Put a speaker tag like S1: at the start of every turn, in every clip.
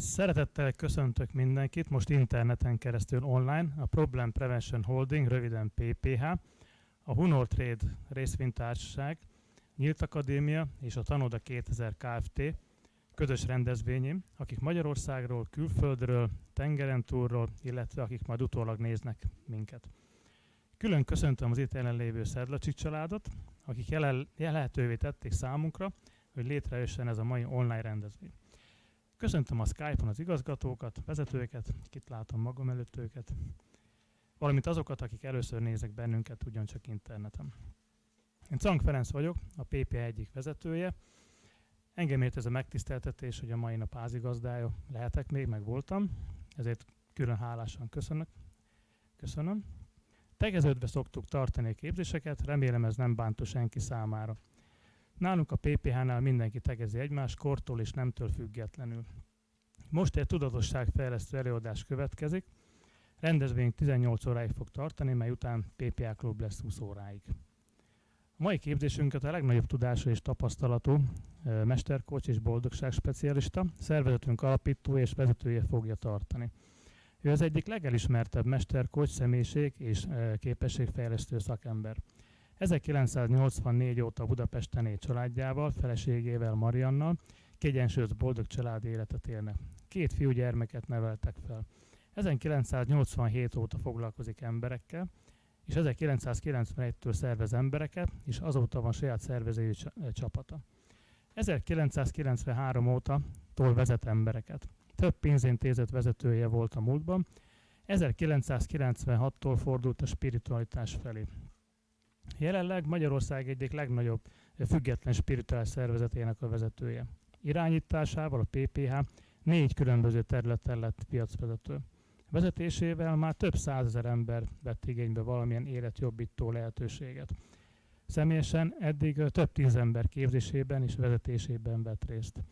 S1: Szeretettel köszöntök mindenkit, most interneten keresztül online, a Problem Prevention Holding, röviden PPH, a Hunor Trade részvénytársaság, Nyílt Akadémia és a Tanoda 2000 Kft. közös rendezvényén, akik Magyarországról, külföldről, tengeren túlról, illetve akik majd utólag néznek minket. Külön köszöntöm az itt jelenlévő Szedlacsi családot, akik jelen, lehetővé tették számunkra, hogy létrejöjjön ez a mai online rendezvény. Köszöntöm a Skype-on az igazgatókat, vezetőket, itt látom magam előtt őket, valamint azokat, akik először nézek bennünket ugyancsak interneten. Én Cank Ferenc vagyok, a PP egyik vezetője. Engem ért ez a megtiszteltetés, hogy a mai nap házigazdája lehetek még, meg voltam, ezért külön hálásan köszönök. Köszönöm. Tegeződve szoktuk tartani a képzéseket, remélem ez nem bántó senki számára. Nálunk a PPH-nál mindenki tegezi egymás kortól és nemtől függetlenül. Most egy tudatosságfejlesztő előadás következik. Rendezvény 18 óráig fog tartani, mely után PPA klub lesz 20 óráig. A mai képzésünket a legnagyobb tudású és tapasztalatú mesterkocs és boldogság specialista, szervezetünk alapító és vezetője fogja tartani. Ő az egyik legelismertebb mesterkocs személyiség és képességfejlesztő szakember. 1984 óta Budapesten él családjával, feleségével Mariannal, kiegyensúlyozott boldog családi életet élnek. Két fiú gyermeket neveltek fel. 1987 óta foglalkozik emberekkel, és 1991-től szervez embereket, és azóta van saját szervezői csapata. 1993 óta tól vezet embereket. Több pénzintézet vezetője volt a múltban, 1996-tól fordult a spiritualitás felé. Jelenleg Magyarország egyik legnagyobb független spirituális szervezetének a vezetője. Irányításával a PPH négy különböző területen lett piacvezető. Vezetésével már több százezer ember vett igénybe valamilyen életjobbító lehetőséget. Személyesen eddig több tíz ember képzésében és vezetésében vett részt.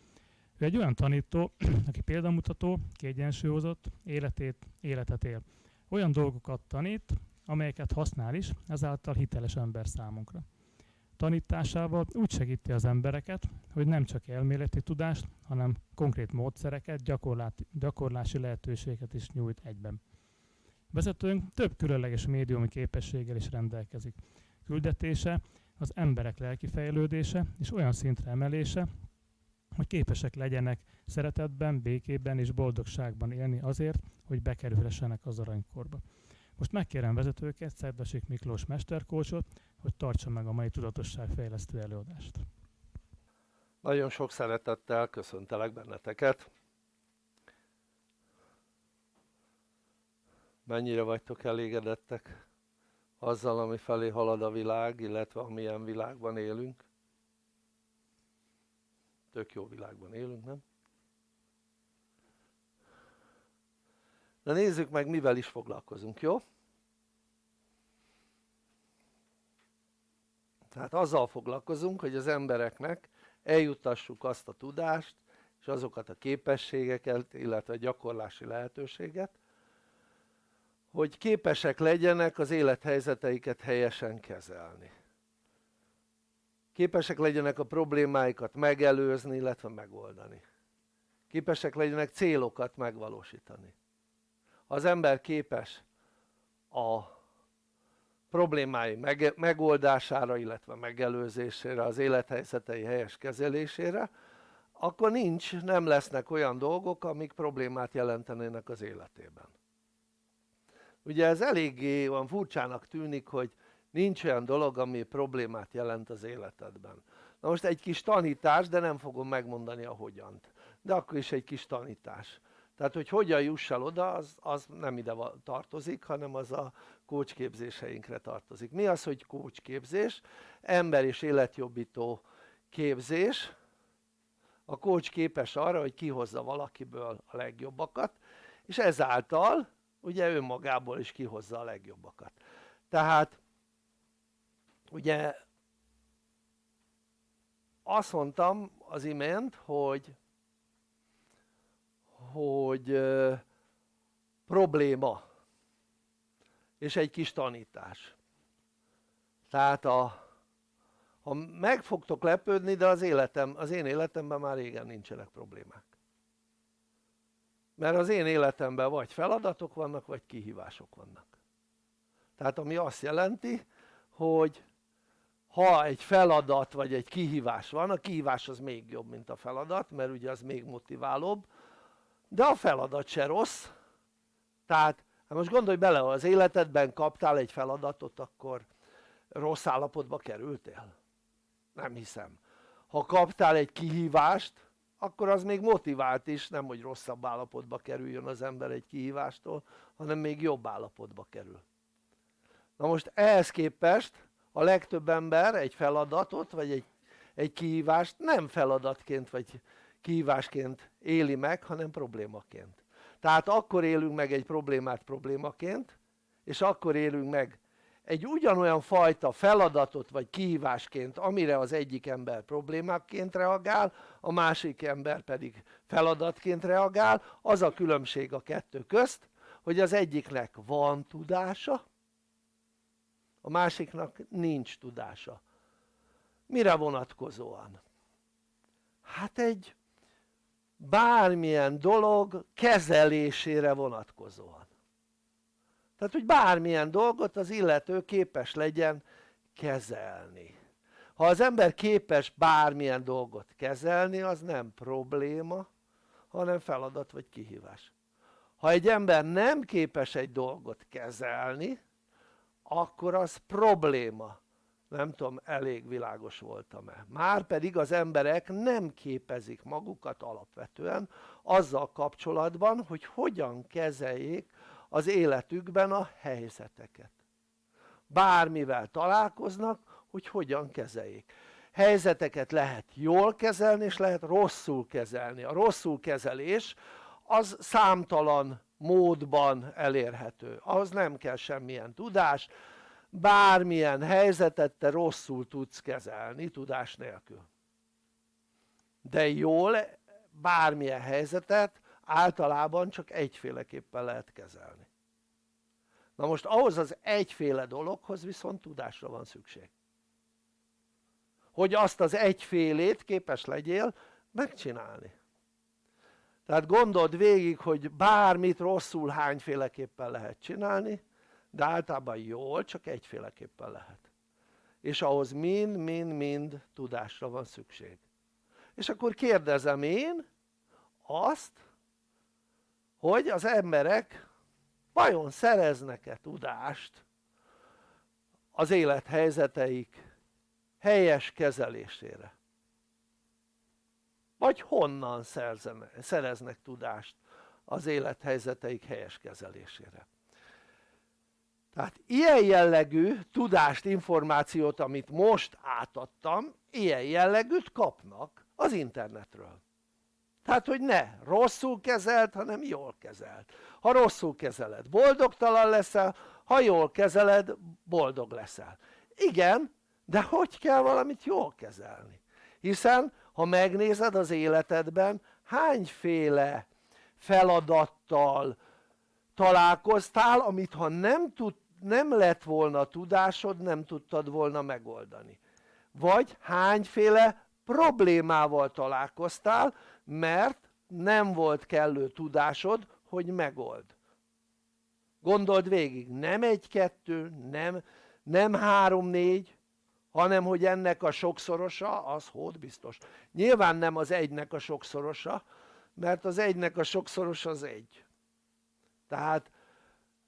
S1: Ő egy olyan tanító, aki példamutató, kiegyensúlyozott, életét, életet él. Olyan dolgokat tanít, amelyeket használ is, ezáltal hiteles ember számunkra. Tanításával úgy segíti az embereket, hogy nem csak elméleti tudást, hanem konkrét módszereket, gyakorlási lehetőséget is nyújt egyben. Vezetőnk több különleges médiumi képességgel is rendelkezik. Küldetése az emberek lelki fejlődése és olyan szintre emelése, hogy képesek legyenek szeretetben, békében és boldogságban élni azért, hogy bekerülhessenek az aranykorba. Most megkérem vezetőket, Szerdasik Miklós mesterkócsot, hogy tartsa meg a mai tudatosságfejlesztő előadást.
S2: Nagyon sok szeretettel köszöntelek benneteket. Mennyire vagytok elégedettek azzal, ami felé halad a világ, illetve amilyen világban élünk? Tök jó világban élünk, nem? Na nézzük meg mivel is foglalkozunk, jó? Tehát azzal foglalkozunk, hogy az embereknek eljutassuk azt a tudást és azokat a képességeket, illetve gyakorlási lehetőséget, hogy képesek legyenek az élethelyzeteiket helyesen kezelni. Képesek legyenek a problémáikat megelőzni, illetve megoldani. Képesek legyenek célokat megvalósítani az ember képes a problémái megoldására illetve megelőzésére, az élethelyzetei helyes kezelésére akkor nincs, nem lesznek olyan dolgok amik problémát jelentenének az életében. Ugye ez eléggé olyan furcsának tűnik hogy nincs olyan dolog ami problémát jelent az életedben. Na most egy kis tanítás de nem fogom megmondani a hogyant. De akkor is egy kis tanítás tehát hogy hogyan juss el oda az, az nem ide tartozik hanem az a kócsképzéseinkre tartozik. Mi az hogy kócsképzés? ember és életjobbító képzés. A kócs képes arra hogy kihozza valakiből a legjobbakat és ezáltal ugye önmagából is kihozza a legjobbakat. Tehát ugye azt mondtam az imént hogy hogy probléma és egy kis tanítás. Tehát a, ha meg fogtok lepődni de az életem, az én életemben már régen nincsenek problémák. Mert az én életemben vagy feladatok vannak vagy kihívások vannak. Tehát ami azt jelenti hogy ha egy feladat vagy egy kihívás van, a kihívás az még jobb mint a feladat mert ugye az még motiválóbb de a feladat se rossz. Tehát hát most gondolj bele ha az életedben kaptál egy feladatot akkor rossz állapotba kerültél? nem hiszem. Ha kaptál egy kihívást akkor az még motivált is, nem hogy rosszabb állapotba kerüljön az ember egy kihívástól hanem még jobb állapotba kerül. Na most ehhez képest a legtöbb ember egy feladatot vagy egy, egy kihívást nem feladatként vagy kihívásként éli meg hanem problémaként. Tehát akkor élünk meg egy problémát problémaként és akkor élünk meg egy ugyanolyan fajta feladatot vagy kihívásként amire az egyik ember problémáként reagál a másik ember pedig feladatként reagál. Az a különbség a kettő közt hogy az egyiknek van tudása a másiknak nincs tudása. Mire vonatkozóan? hát egy bármilyen dolog kezelésére vonatkozóan. Tehát hogy bármilyen dolgot az illető képes legyen kezelni. Ha az ember képes bármilyen dolgot kezelni az nem probléma hanem feladat vagy kihívás. Ha egy ember nem képes egy dolgot kezelni akkor az probléma nem tudom elég világos voltam-e. Már pedig az emberek nem képezik magukat alapvetően azzal kapcsolatban hogy hogyan kezeljék az életükben a helyzeteket. Bármivel találkoznak hogy hogyan kezeljék. Helyzeteket lehet jól kezelni és lehet rosszul kezelni. A rosszul kezelés az számtalan módban elérhető. Ahhoz nem kell semmilyen tudás bármilyen helyzetet te rosszul tudsz kezelni tudás nélkül. De jól bármilyen helyzetet általában csak egyféleképpen lehet kezelni. Na most ahhoz az egyféle dologhoz viszont tudásra van szükség. Hogy azt az egyfélét képes legyél megcsinálni. Tehát gondold végig hogy bármit rosszul hányféleképpen lehet csinálni de általában jól csak egyféleképpen lehet. És ahhoz mind-mind-mind tudásra van szükség. És akkor kérdezem én azt hogy az emberek vajon szereznek-e tudást az élethelyzeteik helyes kezelésére? Vagy honnan szereznek tudást az élethelyzeteik helyes kezelésére tehát ilyen jellegű tudást, információt amit most átadtam ilyen jellegűt kapnak az internetről. Tehát hogy ne rosszul kezelt hanem jól kezelt. Ha rosszul kezeled boldogtalan leszel ha jól kezeled boldog leszel. Igen de hogy kell valamit jól kezelni? Hiszen ha megnézed az életedben hányféle feladattal találkoztál amit ha nem, tud, nem lett volna tudásod nem tudtad volna megoldani. Vagy hányféle problémával találkoztál mert nem volt kellő tudásod hogy megold. Gondold végig nem egy-kettő nem, nem három-négy hanem hogy ennek a sokszorosa az hód biztos. Nyilván nem az egynek a sokszorosa mert az egynek a sokszoros az egy. Tehát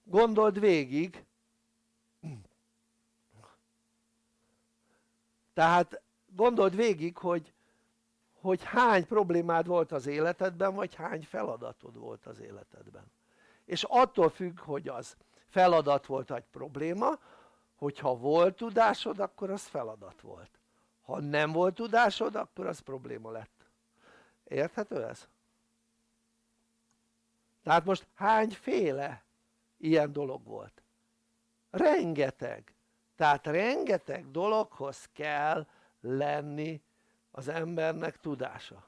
S2: gondold végig tehát gondold végig hogy hogy hány problémád volt az életedben vagy hány feladatod volt az életedben és attól függ hogy az feladat volt vagy probléma hogyha volt tudásod akkor az feladat volt ha nem volt tudásod akkor az probléma lett érthető ez? tehát most hányféle ilyen dolog volt? rengeteg tehát rengeteg dologhoz kell lenni az embernek tudása.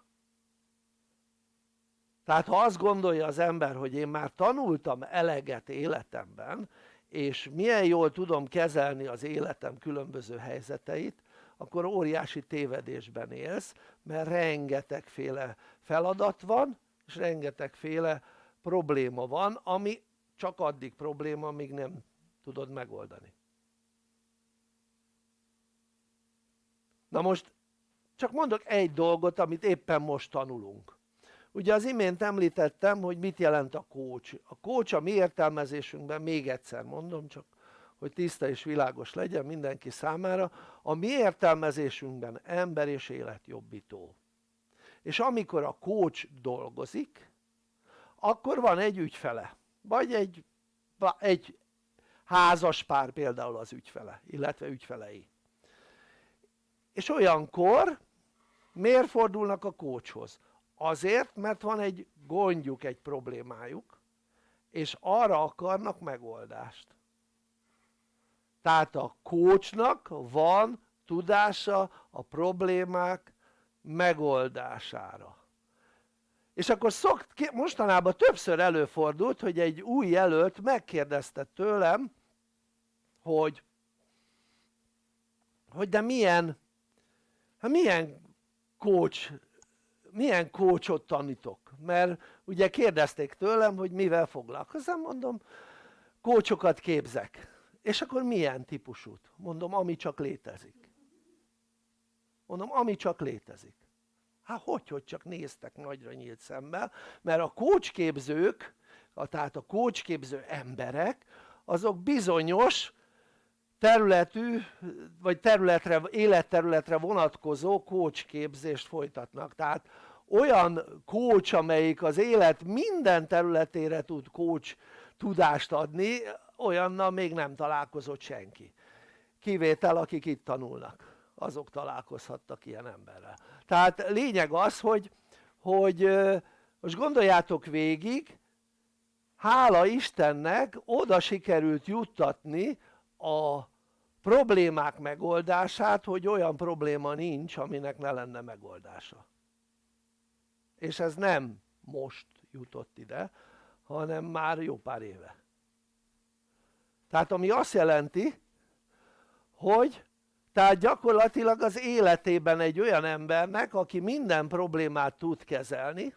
S2: Tehát ha azt gondolja az ember hogy én már tanultam eleget életemben és milyen jól tudom kezelni az életem különböző helyzeteit akkor óriási tévedésben élsz mert rengetegféle feladat van és rengetegféle probléma van ami csak addig probléma amíg nem tudod megoldani na most csak mondok egy dolgot amit éppen most tanulunk. Ugye az imént említettem hogy mit jelent a coach a coach a mi értelmezésünkben még egyszer mondom csak hogy tiszta és világos legyen mindenki számára a mi értelmezésünkben ember és életjobbító és amikor a coach dolgozik akkor van egy ügyfele vagy egy, egy házas pár például az ügyfele illetve ügyfelei és olyankor miért fordulnak a coachhoz? azért mert van egy gondjuk, egy problémájuk és arra akarnak megoldást tehát a coachnak van tudása a problémák megoldására és akkor szokt, mostanában többször előfordult hogy egy új jelölt megkérdezte tőlem hogy hogy de milyen hát milyen coach milyen coachot tanítok? Mert ugye kérdezték tőlem hogy mivel foglalkozom mondom coachokat képzek. És akkor milyen típusút? mondom ami csak létezik. Mondom ami csak létezik. Hát hogy hogy csak néztek nagyra nyílt szemmel? Mert a coachképzők tehát a coachképző emberek azok bizonyos területű vagy területre, életterületre vonatkozó coach képzést folytatnak. Tehát olyan coach amelyik az élet minden területére tud coach tudást adni olyannal még nem találkozott senki. Kivétel akik itt tanulnak azok találkozhattak ilyen emberrel. Tehát lényeg az hogy, hogy most gondoljátok végig hála Istennek oda sikerült juttatni a problémák megoldását hogy olyan probléma nincs aminek ne lenne megoldása. És ez nem most jutott ide hanem már jó pár éve. Tehát ami azt jelenti hogy tehát gyakorlatilag az életében egy olyan embernek aki minden problémát tud kezelni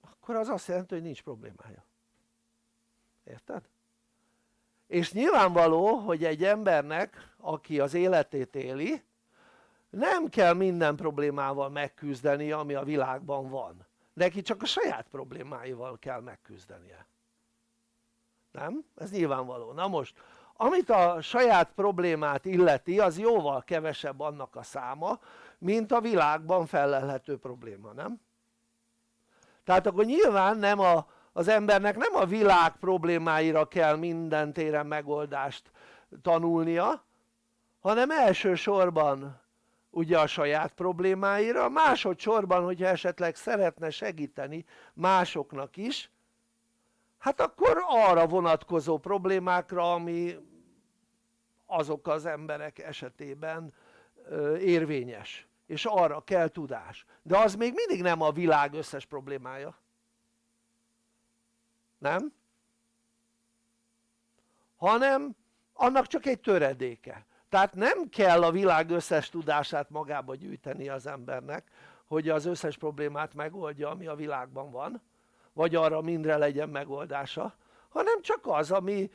S2: akkor az azt jelenti hogy nincs problémája. Érted? És nyilvánvaló hogy egy embernek aki az életét éli nem kell minden problémával megküzdeni ami a világban van neki csak a saját problémáival kell megküzdenie nem? ez nyilvánvaló, na most amit a saját problémát illeti az jóval kevesebb annak a száma mint a világban felelhető probléma, nem? tehát akkor nyilván nem a, az embernek nem a világ problémáira kell minden téren megoldást tanulnia hanem elsősorban ugye a saját problémáira, másodszorban hogyha esetleg szeretne segíteni másoknak is hát akkor arra vonatkozó problémákra ami azok az emberek esetében érvényes és arra kell tudás. De az még mindig nem a világ összes problémája nem? hanem annak csak egy töredéke tehát nem kell a világ összes tudását magába gyűjteni az embernek hogy az összes problémát megoldja ami a világban van vagy arra mindre legyen megoldása hanem csak az ami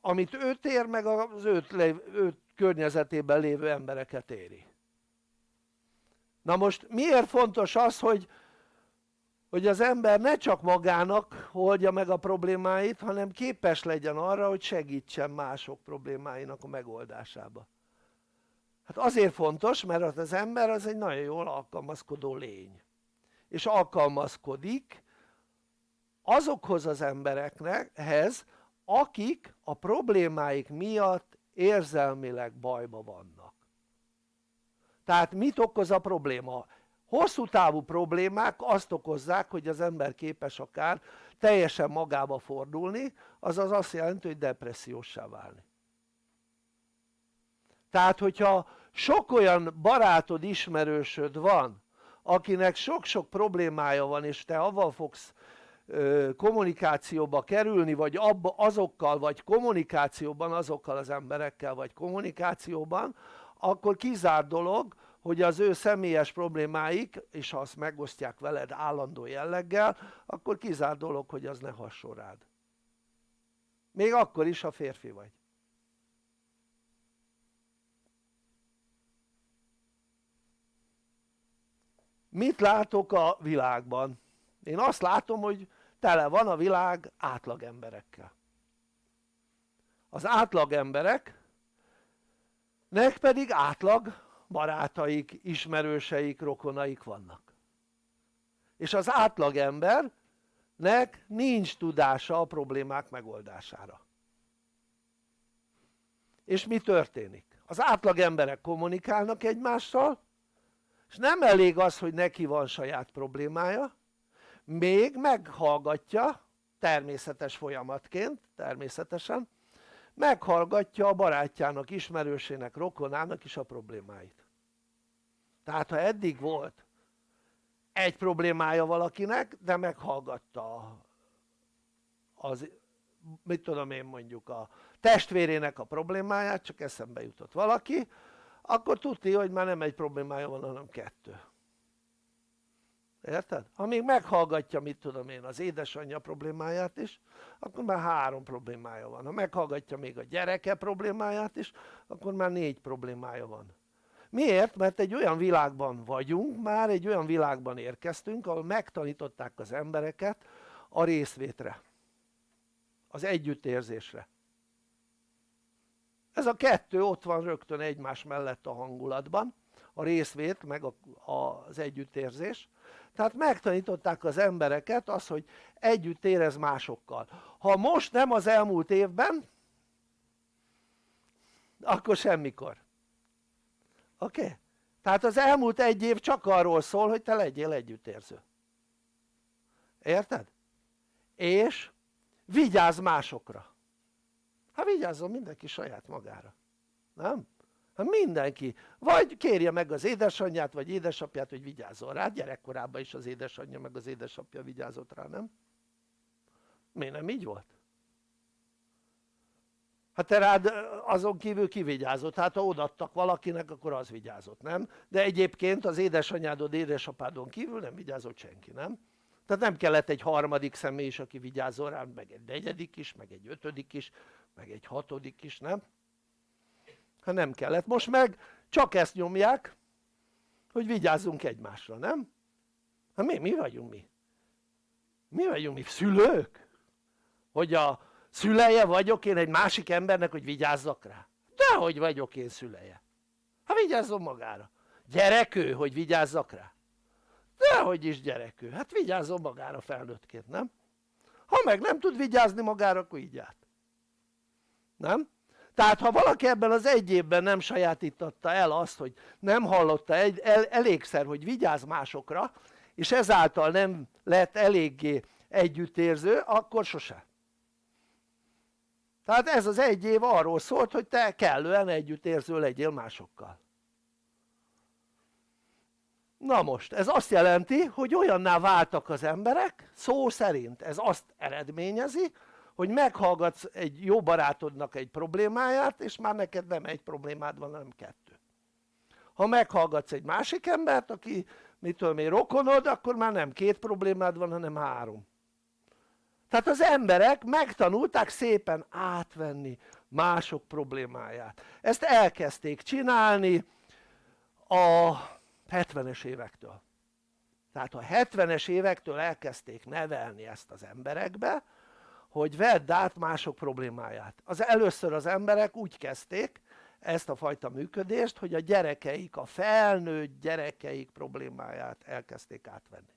S2: amit őt ér meg az őt, őt környezetében lévő embereket éri na most miért fontos az hogy hogy az ember ne csak magának oldja meg a problémáit hanem képes legyen arra hogy segítsen mások problémáinak a megoldásába. Hát azért fontos mert az ember az egy nagyon jól alkalmazkodó lény. És alkalmazkodik azokhoz az emberekhez akik a problémáik miatt érzelmileg bajba vannak. Tehát mit okoz a probléma? Hosszú távú problémák azt okozzák hogy az ember képes akár teljesen magába fordulni azaz azt jelenti hogy depressziósá válni. Tehát hogyha sok olyan barátod ismerősöd van akinek sok-sok problémája van és te avval fogsz kommunikációba kerülni vagy abba azokkal vagy kommunikációban azokkal az emberekkel vagy kommunikációban akkor kizár dolog hogy az ő személyes problémáik, és ha azt megosztják veled állandó jelleggel, akkor kizárt dolog, hogy az ne hasson. Még akkor is, ha férfi vagy. Mit látok a világban? Én azt látom, hogy tele van a világ átlag emberekkel. Az átlag embereknek pedig átlag barátaik, ismerőseik, rokonaik vannak. És az átlag embernek nincs tudása a problémák megoldására. És mi történik? Az átlag emberek kommunikálnak egymással, és nem elég az, hogy neki van saját problémája, még meghallgatja természetes folyamatként, természetesen, meghallgatja a barátjának, ismerősének, rokonának is a problémáit. Tehát ha eddig volt egy problémája valakinek, de meghallgatta az, mit tudom én mondjuk a testvérének a problémáját, csak eszembe jutott valaki, akkor tudja, hogy már nem egy problémája van, hanem kettő érted? ha még meghallgatja mit tudom én az édesanyja problémáját is akkor már három problémája van, ha meghallgatja még a gyereke problémáját is akkor már négy problémája van miért? mert egy olyan világban vagyunk már egy olyan világban érkeztünk ahol megtanították az embereket a részvétre az együttérzésre ez a kettő ott van rögtön egymás mellett a hangulatban a részvét meg az együttérzés tehát megtanították az embereket az hogy együtt érez másokkal ha most nem az elmúlt évben akkor semmikor oké? Okay? tehát az elmúlt egy év csak arról szól hogy te legyél együttérző érted? és vigyázz másokra hát vigyázzon mindenki saját magára nem? Hát mindenki, vagy kérje meg az édesanyját vagy édesapját hogy vigyázzon rá, gyerekkorában is az édesanyja meg az édesapja vigyázott rá, nem? miért nem így volt? hát te rád azon kívül kivigyázott, hát ha odaadtak valakinek akkor az vigyázott, nem? de egyébként az édesanyádod, édesapádon kívül nem vigyázott senki, nem? tehát nem kellett egy harmadik személy is aki vigyázzon rá, meg egy negyedik is, meg egy ötödik is, meg egy hatodik is, nem? Ha nem kellett, most meg csak ezt nyomják hogy vigyázzunk egymásra, nem? hát mi, mi vagyunk mi? mi vagyunk mi? szülők? hogy a szüleje vagyok én egy másik embernek hogy vigyázzak rá? dehogy vagyok én szüleje hát vigyázzon magára gyerek ő hogy vigyázzak rá? dehogy is gyerek ő, hát vigyázzon magára felnőttként, nem? ha meg nem tud vigyázni magára akkor így át nem? Tehát ha valaki ebben az egy évben nem sajátította el azt hogy nem hallotta egy, el, elégszer hogy vigyáz másokra és ezáltal nem lett eléggé együttérző akkor sose. Tehát ez az egy év arról szólt hogy te kellően együttérző legyél másokkal. Na most ez azt jelenti hogy olyanná váltak az emberek szó szerint ez azt eredményezi hogy meghallgatsz egy jó barátodnak egy problémáját és már neked nem egy problémád van hanem kettő. Ha meghallgatsz egy másik embert aki mit tudom én rokonod akkor már nem két problémád van hanem három. Tehát az emberek megtanulták szépen átvenni mások problémáját. Ezt elkezdték csinálni a 70-es évektől. Tehát a 70-es évektől elkezdték nevelni ezt az emberekbe hogy vedd át mások problémáját. Az először az emberek úgy kezdték ezt a fajta működést hogy a gyerekeik, a felnőtt gyerekeik problémáját elkezdték átvenni.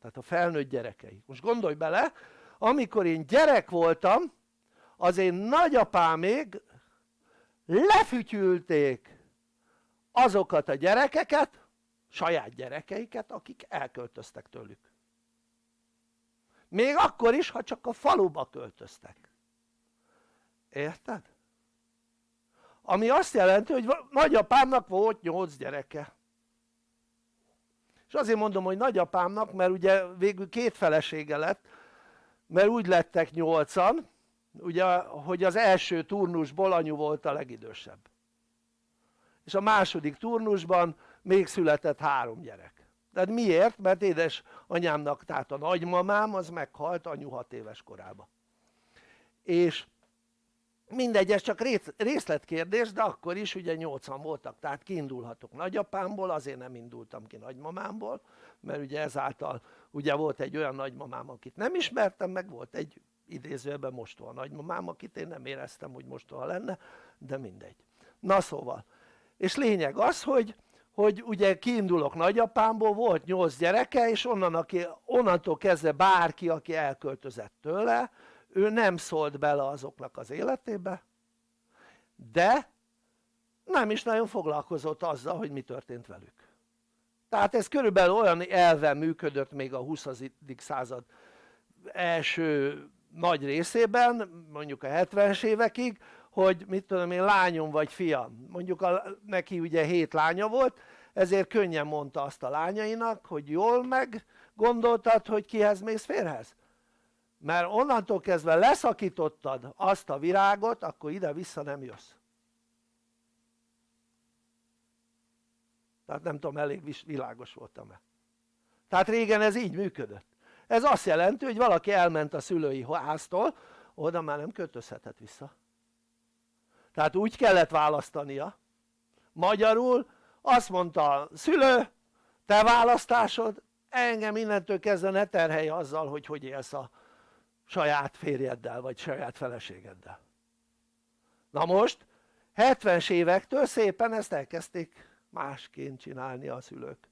S2: Tehát a felnőtt gyerekeik, most gondolj bele amikor én gyerek voltam az én nagyapámék lefütyülték azokat a gyerekeket saját gyerekeiket akik elköltöztek tőlük még akkor is ha csak a faluba költöztek. Érted? ami azt jelenti hogy nagyapámnak volt 8 gyereke. És azért mondom hogy nagyapámnak mert ugye végül két felesége lett mert úgy lettek nyolcan ugye hogy az első turnusból anyu volt a legidősebb. És a második turnusban még született három gyerek tehát miért? mert édesanyámnak tehát a nagymamám az meghalt anyu 6 éves korában és mindegy ez csak részletkérdés de akkor is ugye 80 voltak tehát kiindulhatok nagyapámból azért nem indultam ki nagymamámból mert ugye ezáltal ugye volt egy olyan nagymamám akit nem ismertem meg volt egy idézőjelben mostoha nagymamám akit én nem éreztem hogy mostoha lenne de mindegy. Na szóval. És lényeg az hogy hogy ugye kiindulok nagyapámból, volt 8 gyereke, és onnan, aki, onnantól kezdve bárki, aki elköltözett tőle, ő nem szólt bele azoknak az életébe, de nem is nagyon foglalkozott azzal, hogy mi történt velük. Tehát ez körülbelül olyan elven működött még a 20. század első nagy részében, mondjuk a 70-es évekig, hogy mit tudom én lányom vagy fiam, mondjuk a, neki ugye hét lánya volt, ezért könnyen mondta azt a lányainak, hogy jól meg gondoltad, hogy kihez mész férhez? Mert onnantól kezdve leszakítottad azt a virágot, akkor ide-vissza nem jössz. Tehát nem tudom, elég világos voltam-e. Tehát régen ez így működött. Ez azt jelenti, hogy valaki elment a szülői háztól, oda már nem költözhetett vissza. Tehát úgy kellett választania. Magyarul azt mondta a szülő, te választásod, engem innentől kezdve ne terhelj azzal, hogy hogy élsz a saját férjeddel, vagy saját feleségeddel. Na most, 70-es évektől szépen ezt elkezdték másként csinálni a szülők.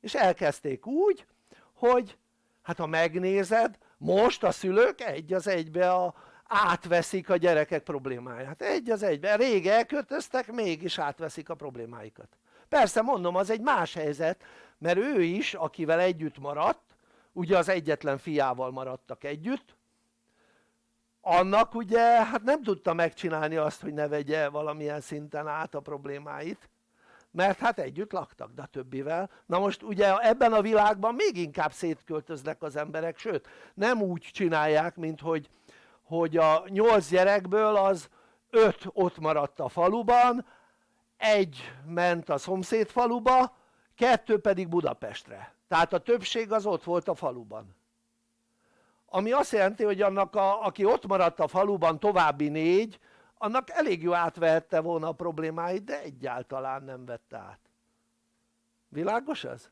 S2: És elkezdték úgy, hogy hát ha megnézed, most a szülők egy az egybe a, átveszik a gyerekek problémáját, egy az egybe, rég elköltöztek, mégis átveszik a problémáikat. Persze mondom, az egy más helyzet, mert ő is, akivel együtt maradt, ugye az egyetlen fiával maradtak együtt, annak ugye hát nem tudta megcsinálni azt, hogy ne vegye valamilyen szinten át a problémáit, mert hát együtt laktak, de többivel. Na most ugye ebben a világban még inkább szétköltöznek az emberek, sőt nem úgy csinálják, mint hogy hogy a nyolc gyerekből az öt ott maradt a faluban, egy ment a szomszéd faluba, kettő pedig Budapestre. Tehát a többség az ott volt a faluban. Ami azt jelenti, hogy annak, a, aki ott maradt a faluban további négy, annak elég jó átvehette volna a problémáit, de egyáltalán nem vette át. Világos ez?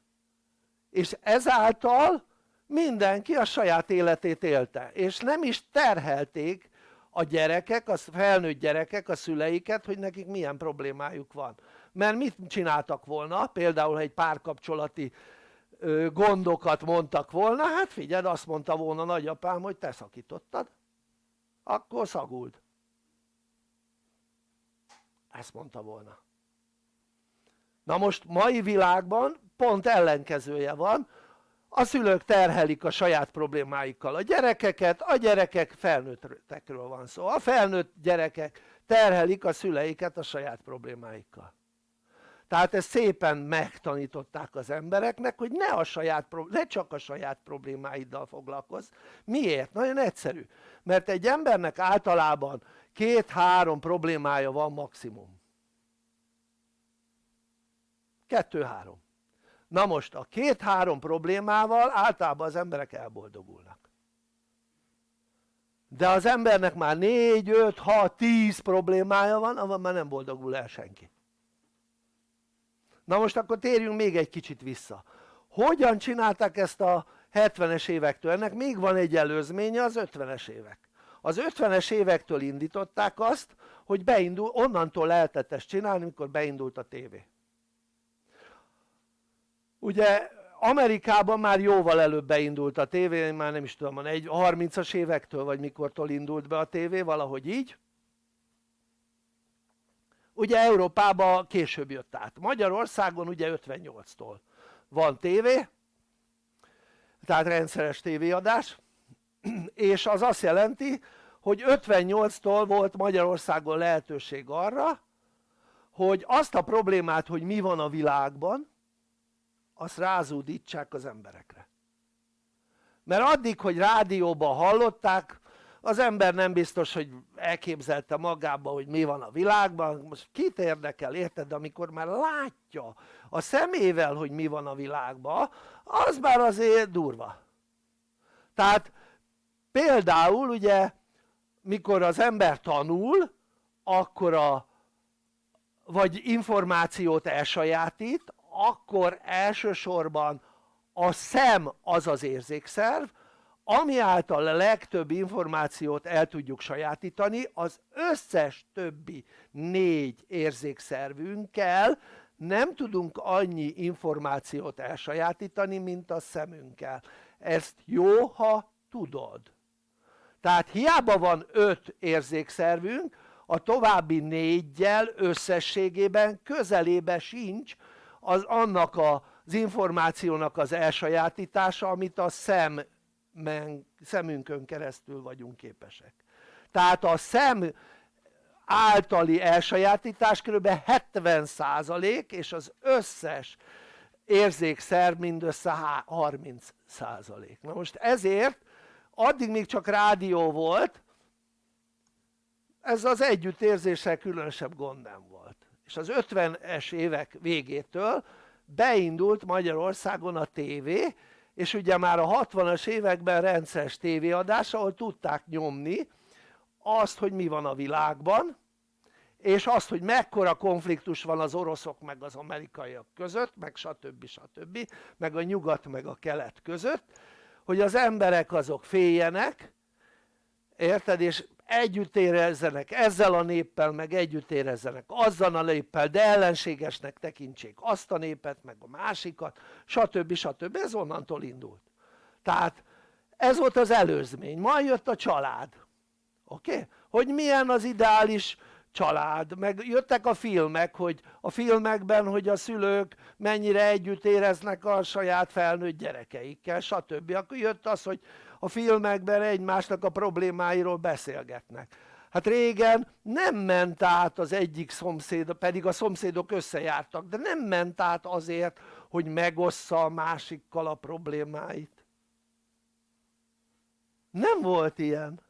S2: És ezáltal mindenki a saját életét élte és nem is terhelték a gyerekek, a felnőtt gyerekek a szüleiket hogy nekik milyen problémájuk van. Mert mit csináltak volna? Például egy párkapcsolati gondokat mondtak volna hát figyeld azt mondta volna nagyapám hogy te szakítottad. Akkor szaguld. Ezt mondta volna. Na most mai világban pont ellenkezője van a szülők terhelik a saját problémáikkal a gyerekeket, a gyerekek felnőttekről van szó, a felnőtt gyerekek terhelik a szüleiket a saját problémáikkal. Tehát ezt szépen megtanították az embereknek hogy ne, a saját, ne csak a saját problémáiddal foglalkozz. Miért? nagyon egyszerű. Mert egy embernek általában két-három problémája van maximum. Kettő-három na most a két-három problémával általában az emberek elboldogulnak. De az embernek már 4, 5, 6, 10 problémája van avval már nem boldogul el senki. Na most akkor térjünk még egy kicsit vissza. Hogyan csinálták ezt a 70-es évektől? ennek még van egy előzménye az 50-es évek. Az 50-es évektől indították azt hogy beindul, onnantól lehetett ezt csinálni amikor beindult a tévé ugye Amerikában már jóval előbb beindult a tévé, már nem is tudom, egy 30-as évektől vagy mikortól indult be a tévé, valahogy így. Ugye Európában később jött át, Magyarországon ugye 58-tól van tévé tehát rendszeres tévéadás és az azt jelenti hogy 58-tól volt Magyarországon lehetőség arra hogy azt a problémát hogy mi van a világban azt rázódítsák az emberekre. Mert addig hogy rádióban hallották az ember nem biztos hogy elképzelte magába hogy mi van a világban. Most kit érdekel érted? Amikor már látja a szemével hogy mi van a világban az már azért durva. Tehát például ugye mikor az ember tanul akkor a vagy információt elsajátít akkor elsősorban a szem az az érzékszerv ami által a legtöbb információt el tudjuk sajátítani az összes többi négy érzékszervünkkel nem tudunk annyi információt elsajátítani mint a szemünkkel. Ezt jó ha tudod. Tehát hiába van öt érzékszervünk a további négyel összességében közelébe sincs az annak az információnak az elsajátítása amit a szem szemünkön keresztül vagyunk képesek tehát a szem általi elsajátítás kb. 70% és az összes érzékszer mindössze 30%. Na most ezért addig még csak rádió volt, ez az együttérzéssel különösebb gond nem volt. És az 50-es évek végétől beindult Magyarországon a tévé, és ugye már a 60-as években rendszeres tévéadás ahol tudták nyomni azt hogy mi van a világban és azt hogy mekkora konfliktus van az oroszok meg az amerikaiak között meg stb. stb. meg a nyugat meg a kelet között hogy az emberek azok féljenek érted és együtt érezzenek ezzel a néppel meg együtt érezzenek azzal a néppel de ellenségesnek tekintsék azt a népet meg a másikat stb. stb. ez onnantól indult tehát ez volt az előzmény, majd jött a család oké? Okay? hogy milyen az ideális család, meg jöttek a filmek, hogy a filmekben, hogy a szülők mennyire együtt éreznek a saját felnőtt gyerekeikkel, stb. Akkor jött az, hogy a filmekben egymásnak a problémáiról beszélgetnek. Hát régen nem ment át az egyik szomszéd, pedig a szomszédok összejártak, de nem ment át azért, hogy megossza a másikkal a problémáit. Nem volt ilyen.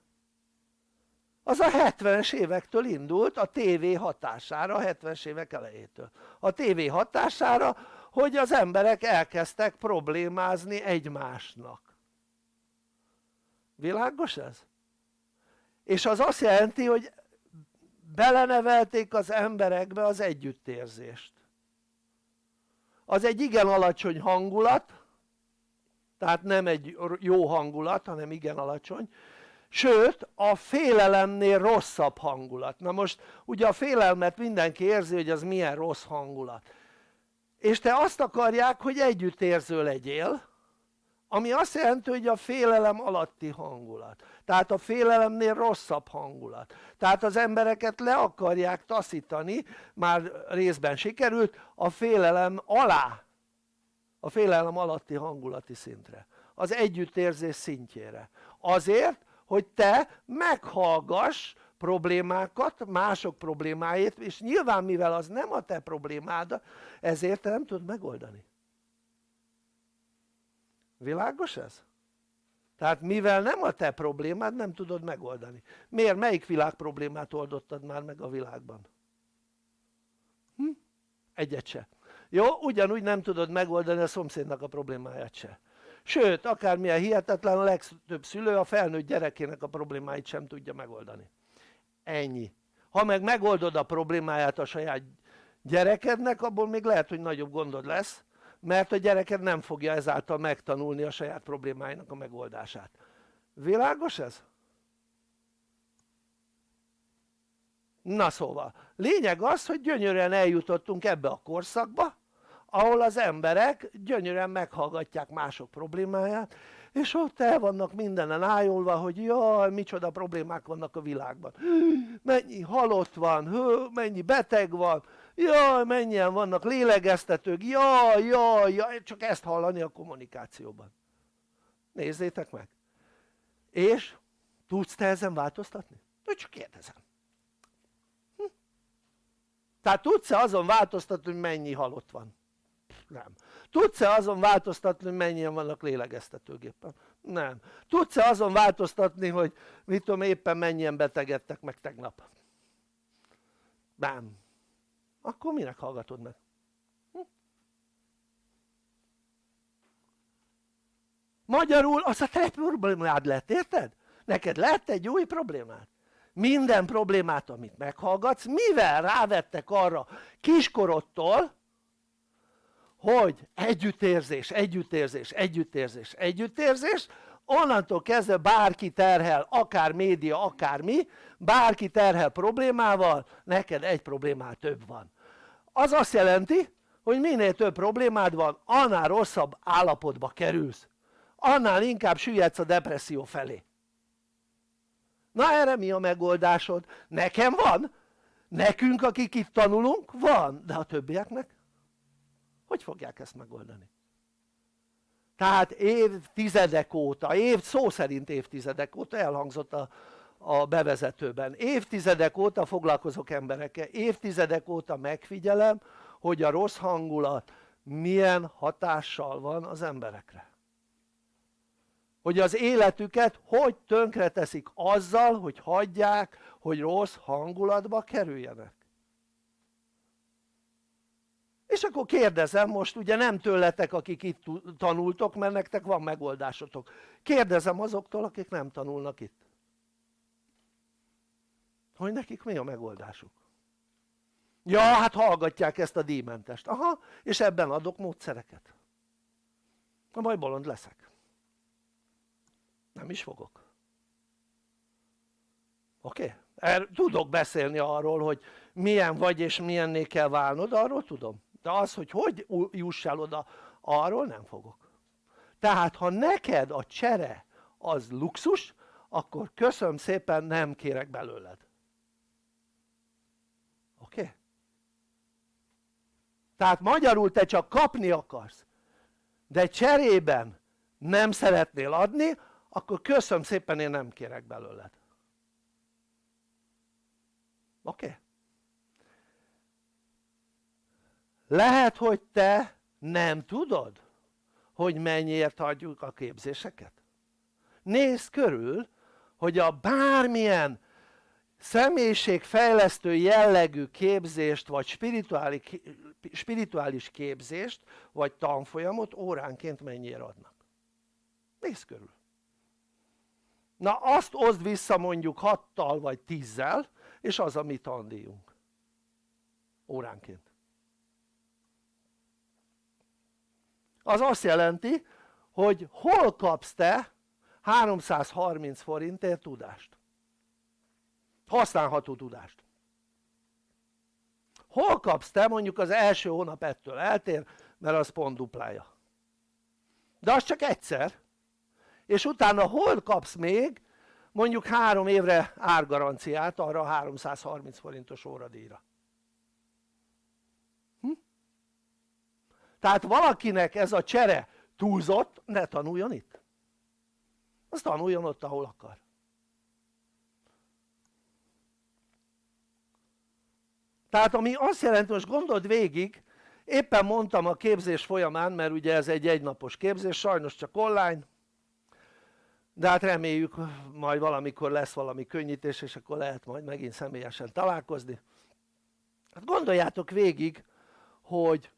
S2: Az a 70-es évektől indult a tévé hatására, a 70-es évek elejétől. A tévé hatására, hogy az emberek elkezdtek problémázni egymásnak világos ez? és az azt jelenti hogy belenevelték az emberekbe az együttérzést. Az egy igen alacsony hangulat tehát nem egy jó hangulat hanem igen alacsony sőt a félelemnél rosszabb hangulat. Na most ugye a félelmet mindenki érzi hogy az milyen rossz hangulat. És te azt akarják hogy együttérző legyél ami azt jelenti hogy a félelem alatti hangulat. Tehát a félelemnél rosszabb hangulat. Tehát az embereket le akarják taszítani már részben sikerült a félelem alá a félelem alatti hangulati szintre. Az együttérzés szintjére. Azért hogy te meghallgass problémákat, mások problémáit és nyilván mivel az nem a te problémád ezért te nem tudod megoldani világos ez? tehát mivel nem a te problémád nem tudod megoldani miért? melyik világ problémát oldottad már meg a világban? Hm? egyet se jó? ugyanúgy nem tudod megoldani a szomszédnak a problémáját se sőt akármilyen hihetetlen a legtöbb szülő a felnőtt gyerekének a problémáit sem tudja megoldani ennyi ha meg megoldod a problémáját a saját gyerekednek abból még lehet hogy nagyobb gondod lesz mert a gyereked nem fogja ezáltal megtanulni a saját problémáinak a megoldását világos ez? na szóval lényeg az hogy gyönyörűen eljutottunk ebbe a korszakba ahol az emberek gyönyörűen meghallgatják mások problémáját és ott el vannak mindenen ájulva hogy jaj micsoda problémák vannak a világban mennyi halott van, mennyi beteg van jaj mennyien vannak lélegeztetők, jaj jaj jaj csak ezt hallani a kommunikációban nézzétek meg és tudsz te ezen változtatni? csak kérdezem hm? tehát tudsz-e azon változtatni hogy mennyi halott van? Nem. Tudsz-e azon változtatni, hogy mennyien vannak lélegeztetőgépen? Nem. Tudsz-e azon változtatni, hogy mit tudom éppen mennyien betegedtek meg tegnap? Nem. Akkor minek hallgatod meg? Hm? Magyarul az a te problémád lett, érted? Neked lett egy új problémád. Minden problémát, amit meghallgatsz, mivel rávettek arra kiskorodtól, hogy együttérzés, együttérzés, együttérzés, együttérzés, onnantól kezdve bárki terhel, akár média, akár mi, bárki terhel problémával, neked egy problémál több van. Az azt jelenti, hogy minél több problémád van, annál rosszabb állapotba kerülsz. Annál inkább süllyedsz a depresszió felé. Na erre mi a megoldásod? Nekem van, nekünk akik itt tanulunk van, de a többieknek? Hogy fogják ezt megoldani? Tehát évtizedek óta, év, szó szerint évtizedek óta elhangzott a, a bevezetőben, évtizedek óta foglalkozok emberekkel, évtizedek óta megfigyelem, hogy a rossz hangulat milyen hatással van az emberekre. Hogy az életüket hogy tönkre teszik azzal hogy hagyják hogy rossz hangulatba kerüljenek. És akkor kérdezem most ugye nem tőletek akik itt tanultok mert nektek van megoldásotok. Kérdezem azoktól akik nem tanulnak itt hogy nekik mi a megoldásuk? Ja hát hallgatják ezt a díjmentest. Aha és ebben adok módszereket. Na majd bolond leszek. Nem is fogok. Oké? Okay? Tudok beszélni arról hogy milyen vagy és milyenné kell válnod arról tudom. De az hogy hogy jussál oda arról nem fogok. Tehát ha neked a csere az luxus akkor köszönöm szépen nem kérek belőled oké? Okay? Tehát magyarul te csak kapni akarsz de cserében nem szeretnél adni akkor köszönöm szépen én nem kérek belőled oké? Okay? lehet hogy te nem tudod hogy mennyiért adjuk a képzéseket nézd körül hogy a bármilyen személyiségfejlesztő jellegű képzést vagy spirituális, képzést vagy tanfolyamot óránként mennyiért adnak? Nézd körül. Na azt oszd vissza mondjuk 6-tal vagy 10-zel és az a mi tandíjunk. Óránként. Az azt jelenti hogy hol kapsz te 330 forintért tudást használható tudást. Hol kapsz te mondjuk az első hónap ettől? Eltér mert az pont duplája. De az csak egyszer. És utána hol kapsz még mondjuk három évre árgaranciát arra a 330 forintos óradíjra? Hm? tehát valakinek ez a csere túlzott ne tanuljon itt. Az tanuljon ott ahol akar tehát ami azt jelenti most gondold végig éppen mondtam a képzés folyamán mert ugye ez egy egynapos képzés sajnos csak online de hát reméljük majd valamikor lesz valami könnyítés és akkor lehet majd megint személyesen találkozni hát gondoljátok végig hogy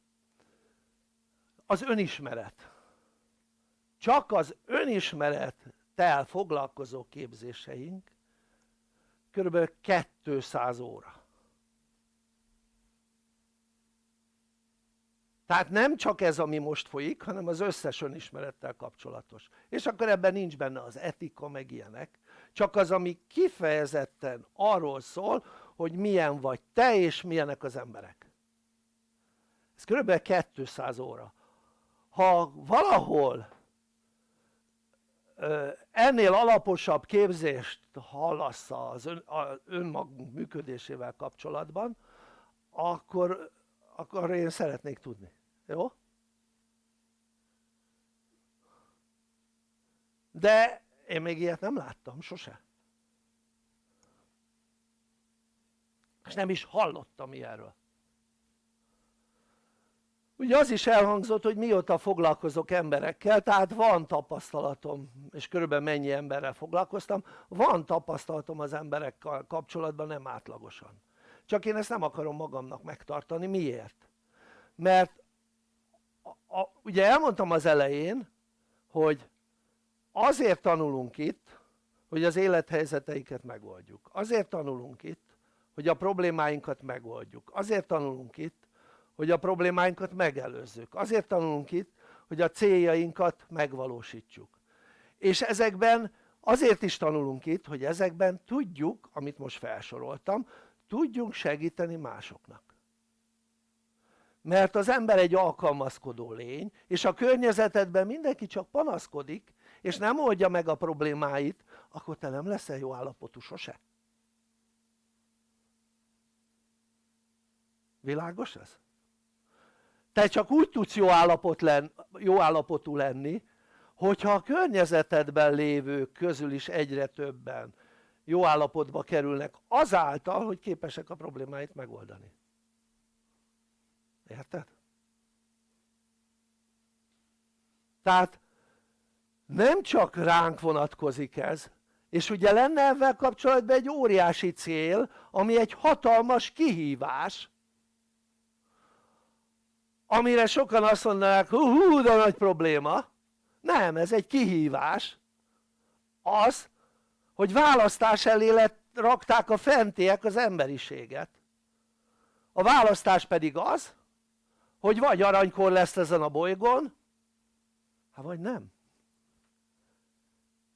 S2: az önismeret csak az önismerettel foglalkozó képzéseink kb. 200 óra tehát nem csak ez ami most folyik hanem az összes önismerettel kapcsolatos. És akkor ebben nincs benne az etika meg ilyenek. Csak az ami kifejezetten arról szól hogy milyen vagy te és milyenek az emberek. Ez kb. 200 óra. Ha valahol ennél alaposabb képzést hallasz az ön, önmagunk működésével kapcsolatban akkor, akkor én szeretnék tudni jó? de én még ilyet nem láttam sose és nem is hallottam ilyenről ugye az is elhangzott hogy mióta foglalkozok emberekkel tehát van tapasztalatom és körülbelül mennyi emberrel foglalkoztam van tapasztalatom az emberekkel kapcsolatban nem átlagosan csak én ezt nem akarom magamnak megtartani, miért? mert a, ugye elmondtam az elején hogy azért tanulunk itt hogy az élethelyzeteiket megoldjuk. Azért tanulunk itt hogy a problémáinkat megoldjuk. Azért tanulunk itt hogy a problémáinkat megelőzzük. Azért tanulunk itt hogy a céljainkat megvalósítsuk. És ezekben azért is tanulunk itt hogy ezekben tudjuk amit most felsoroltam tudjunk segíteni másoknak mert az ember egy alkalmazkodó lény és a környezetedben mindenki csak panaszkodik és nem oldja meg a problémáit akkor te nem leszel jó állapotú sose világos ez? te csak úgy tudsz jó, állapot len, jó állapotú lenni hogyha a környezetedben lévők közül is egyre többen jó állapotba kerülnek azáltal hogy képesek a problémáit megoldani érted? tehát nem csak ránk vonatkozik ez és ugye lenne ezzel kapcsolatban egy óriási cél ami egy hatalmas kihívás amire sokan azt mondanák hú, de nagy probléma. Nem ez egy kihívás. Az hogy választás elé lett, rakták a fentiek az emberiséget. A választás pedig az hogy vagy aranykor lesz ezen a bolygón hát vagy nem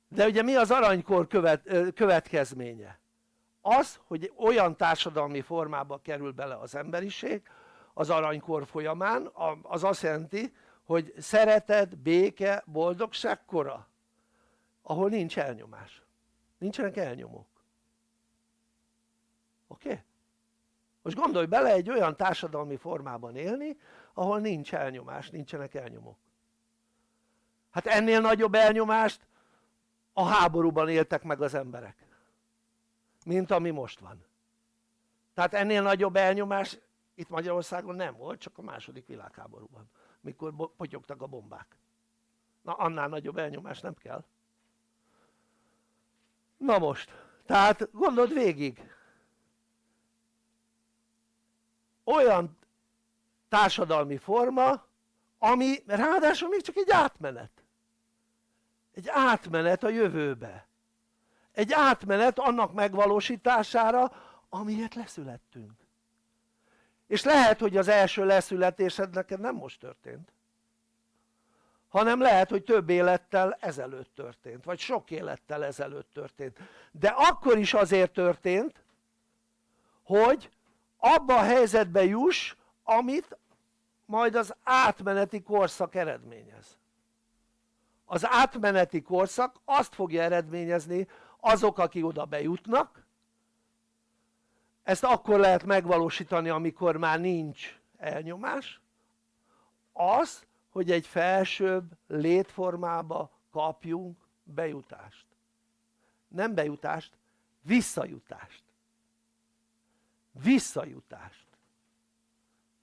S2: de ugye mi az aranykor követ, következménye? az hogy olyan társadalmi formába kerül bele az emberiség az aranykor folyamán az azt jelenti hogy szeretet, béke, boldogság kora ahol nincs elnyomás nincsenek elnyomók oké? Okay? Most gondolj bele egy olyan társadalmi formában élni ahol nincs elnyomás, nincsenek elnyomók. Hát ennél nagyobb elnyomást a háborúban éltek meg az emberek mint ami most van. Tehát ennél nagyobb elnyomás itt Magyarországon nem volt csak a második világháborúban mikor potyogtak a bombák. Na annál nagyobb elnyomás nem kell. Na most tehát gondold végig olyan társadalmi forma ami ráadásul még csak egy átmenet. Egy átmenet a jövőbe. Egy átmenet annak megvalósítására amiért leszülettünk. És lehet hogy az első leszületésed neked nem most történt hanem lehet hogy több élettel ezelőtt történt vagy sok élettel ezelőtt történt. De akkor is azért történt hogy abba a helyzetbe juss amit majd az átmeneti korszak eredményez. Az átmeneti korszak azt fogja eredményezni azok akik oda bejutnak. Ezt akkor lehet megvalósítani amikor már nincs elnyomás. Az hogy egy felsőbb létformába kapjunk bejutást. Nem bejutást, visszajutást visszajutást.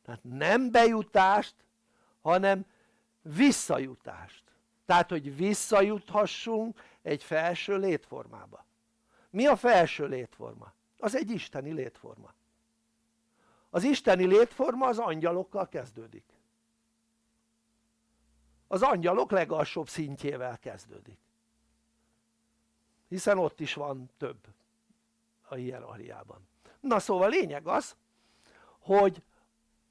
S2: Tehát nem bejutást hanem visszajutást. Tehát hogy visszajuthassunk egy felső létformába. Mi a felső létforma? az egy isteni létforma. Az isteni létforma az angyalokkal kezdődik. Az angyalok legalsóbb szintjével kezdődik. Hiszen ott is van több a hierarchiában na szóval lényeg az hogy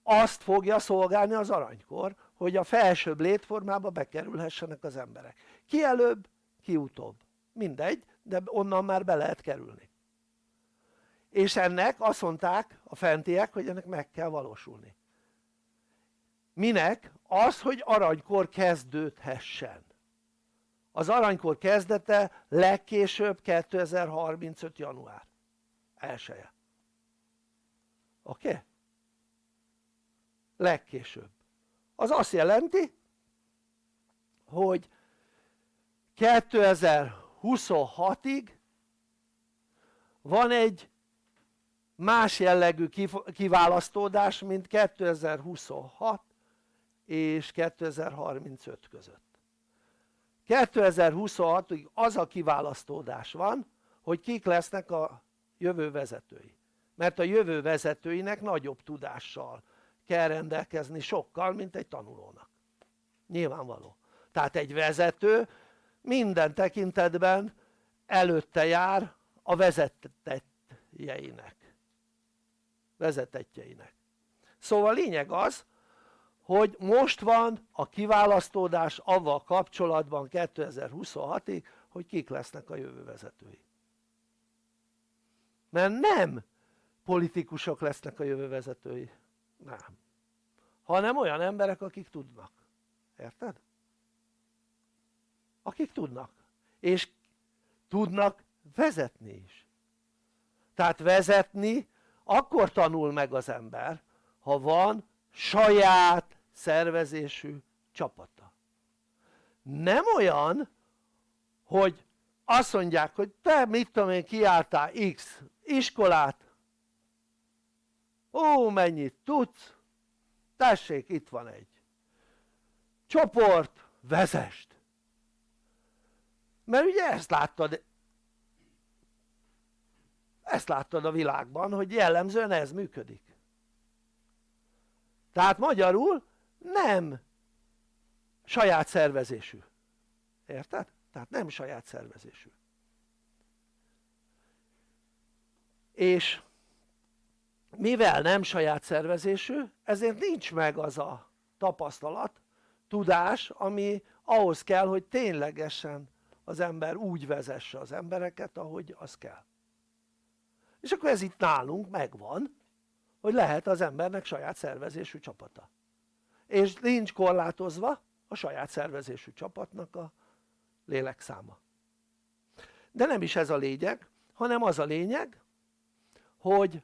S2: azt fogja szolgálni az aranykor hogy a felsőbb létformába bekerülhessenek az emberek. Ki előbb ki utóbb. Mindegy de onnan már be lehet kerülni. És ennek azt mondták a fentiek hogy ennek meg kell valósulni. Minek? az hogy aranykor kezdődhessen. Az aranykor kezdete legkésőbb 2035 január 1 -e. Oké? Legkésőbb. Az azt jelenti hogy 2026-ig van egy más jellegű kiválasztódás mint 2026 és 2035 között. 2026-ig az a kiválasztódás van hogy kik lesznek a jövő vezetői mert a jövő vezetőinek nagyobb tudással kell rendelkezni sokkal mint egy tanulónak. Nyilvánvaló. Tehát egy vezető minden tekintetben előtte jár a vezetetjeinek vezetetjeinek szóval lényeg az hogy most van a kiválasztódás avval kapcsolatban 2026-ig hogy kik lesznek a jövő vezetői. Mert nem politikusok lesznek a jövő vezetői, nem. Hanem olyan emberek akik tudnak, érted? akik tudnak. És tudnak vezetni is. Tehát vezetni akkor tanul meg az ember ha van saját szervezésű csapata. Nem olyan hogy azt mondják hogy te mit tudom én kiálltál x iskolát ó mennyit tudsz? Tessék itt van egy. Csoport vezest. Mert ugye ezt láttad ezt láttad a világban hogy jellemzően ez működik. Tehát magyarul nem saját szervezésű. Érted? tehát nem saját szervezésű. És mivel nem saját szervezésű ezért nincs meg az a tapasztalat, tudás ami ahhoz kell hogy ténylegesen az ember úgy vezesse az embereket ahogy az kell. És akkor ez itt nálunk megvan hogy lehet az embernek saját szervezésű csapata. És nincs korlátozva a saját szervezésű csapatnak a lélekszáma de nem is ez a lényeg hanem az a lényeg hogy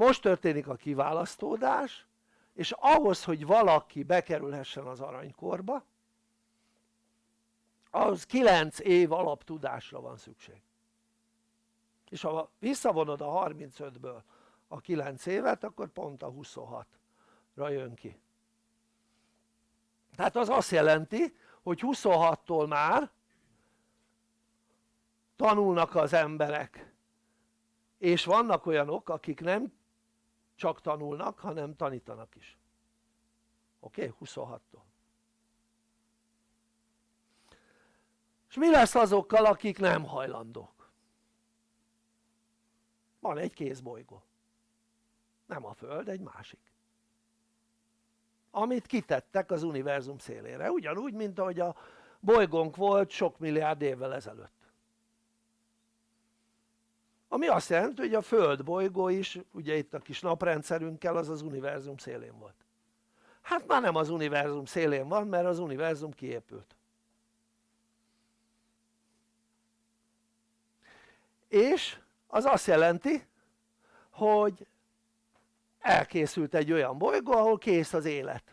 S2: most történik a kiválasztódás és ahhoz hogy valaki bekerülhessen az aranykorba ahhoz 9 év alaptudásra van szükség. És ha visszavonod a 35-ből a 9 évet akkor pont a 26-ra jön ki. Tehát az azt jelenti hogy 26-tól már tanulnak az emberek. És vannak olyanok akik nem csak tanulnak hanem tanítanak is oké? Okay? 26-tól és mi lesz azokkal akik nem hajlandók? van egy kézbolygó nem a Föld, egy másik amit kitettek az univerzum szélére, ugyanúgy mint ahogy a bolygónk volt sok milliárd évvel ezelőtt ami azt jelenti hogy a Föld bolygó is ugye itt a kis naprendszerünkkel az az univerzum szélén volt. Hát már nem az univerzum szélén van mert az univerzum kiépült. És az azt jelenti hogy elkészült egy olyan bolygó ahol kész az élet.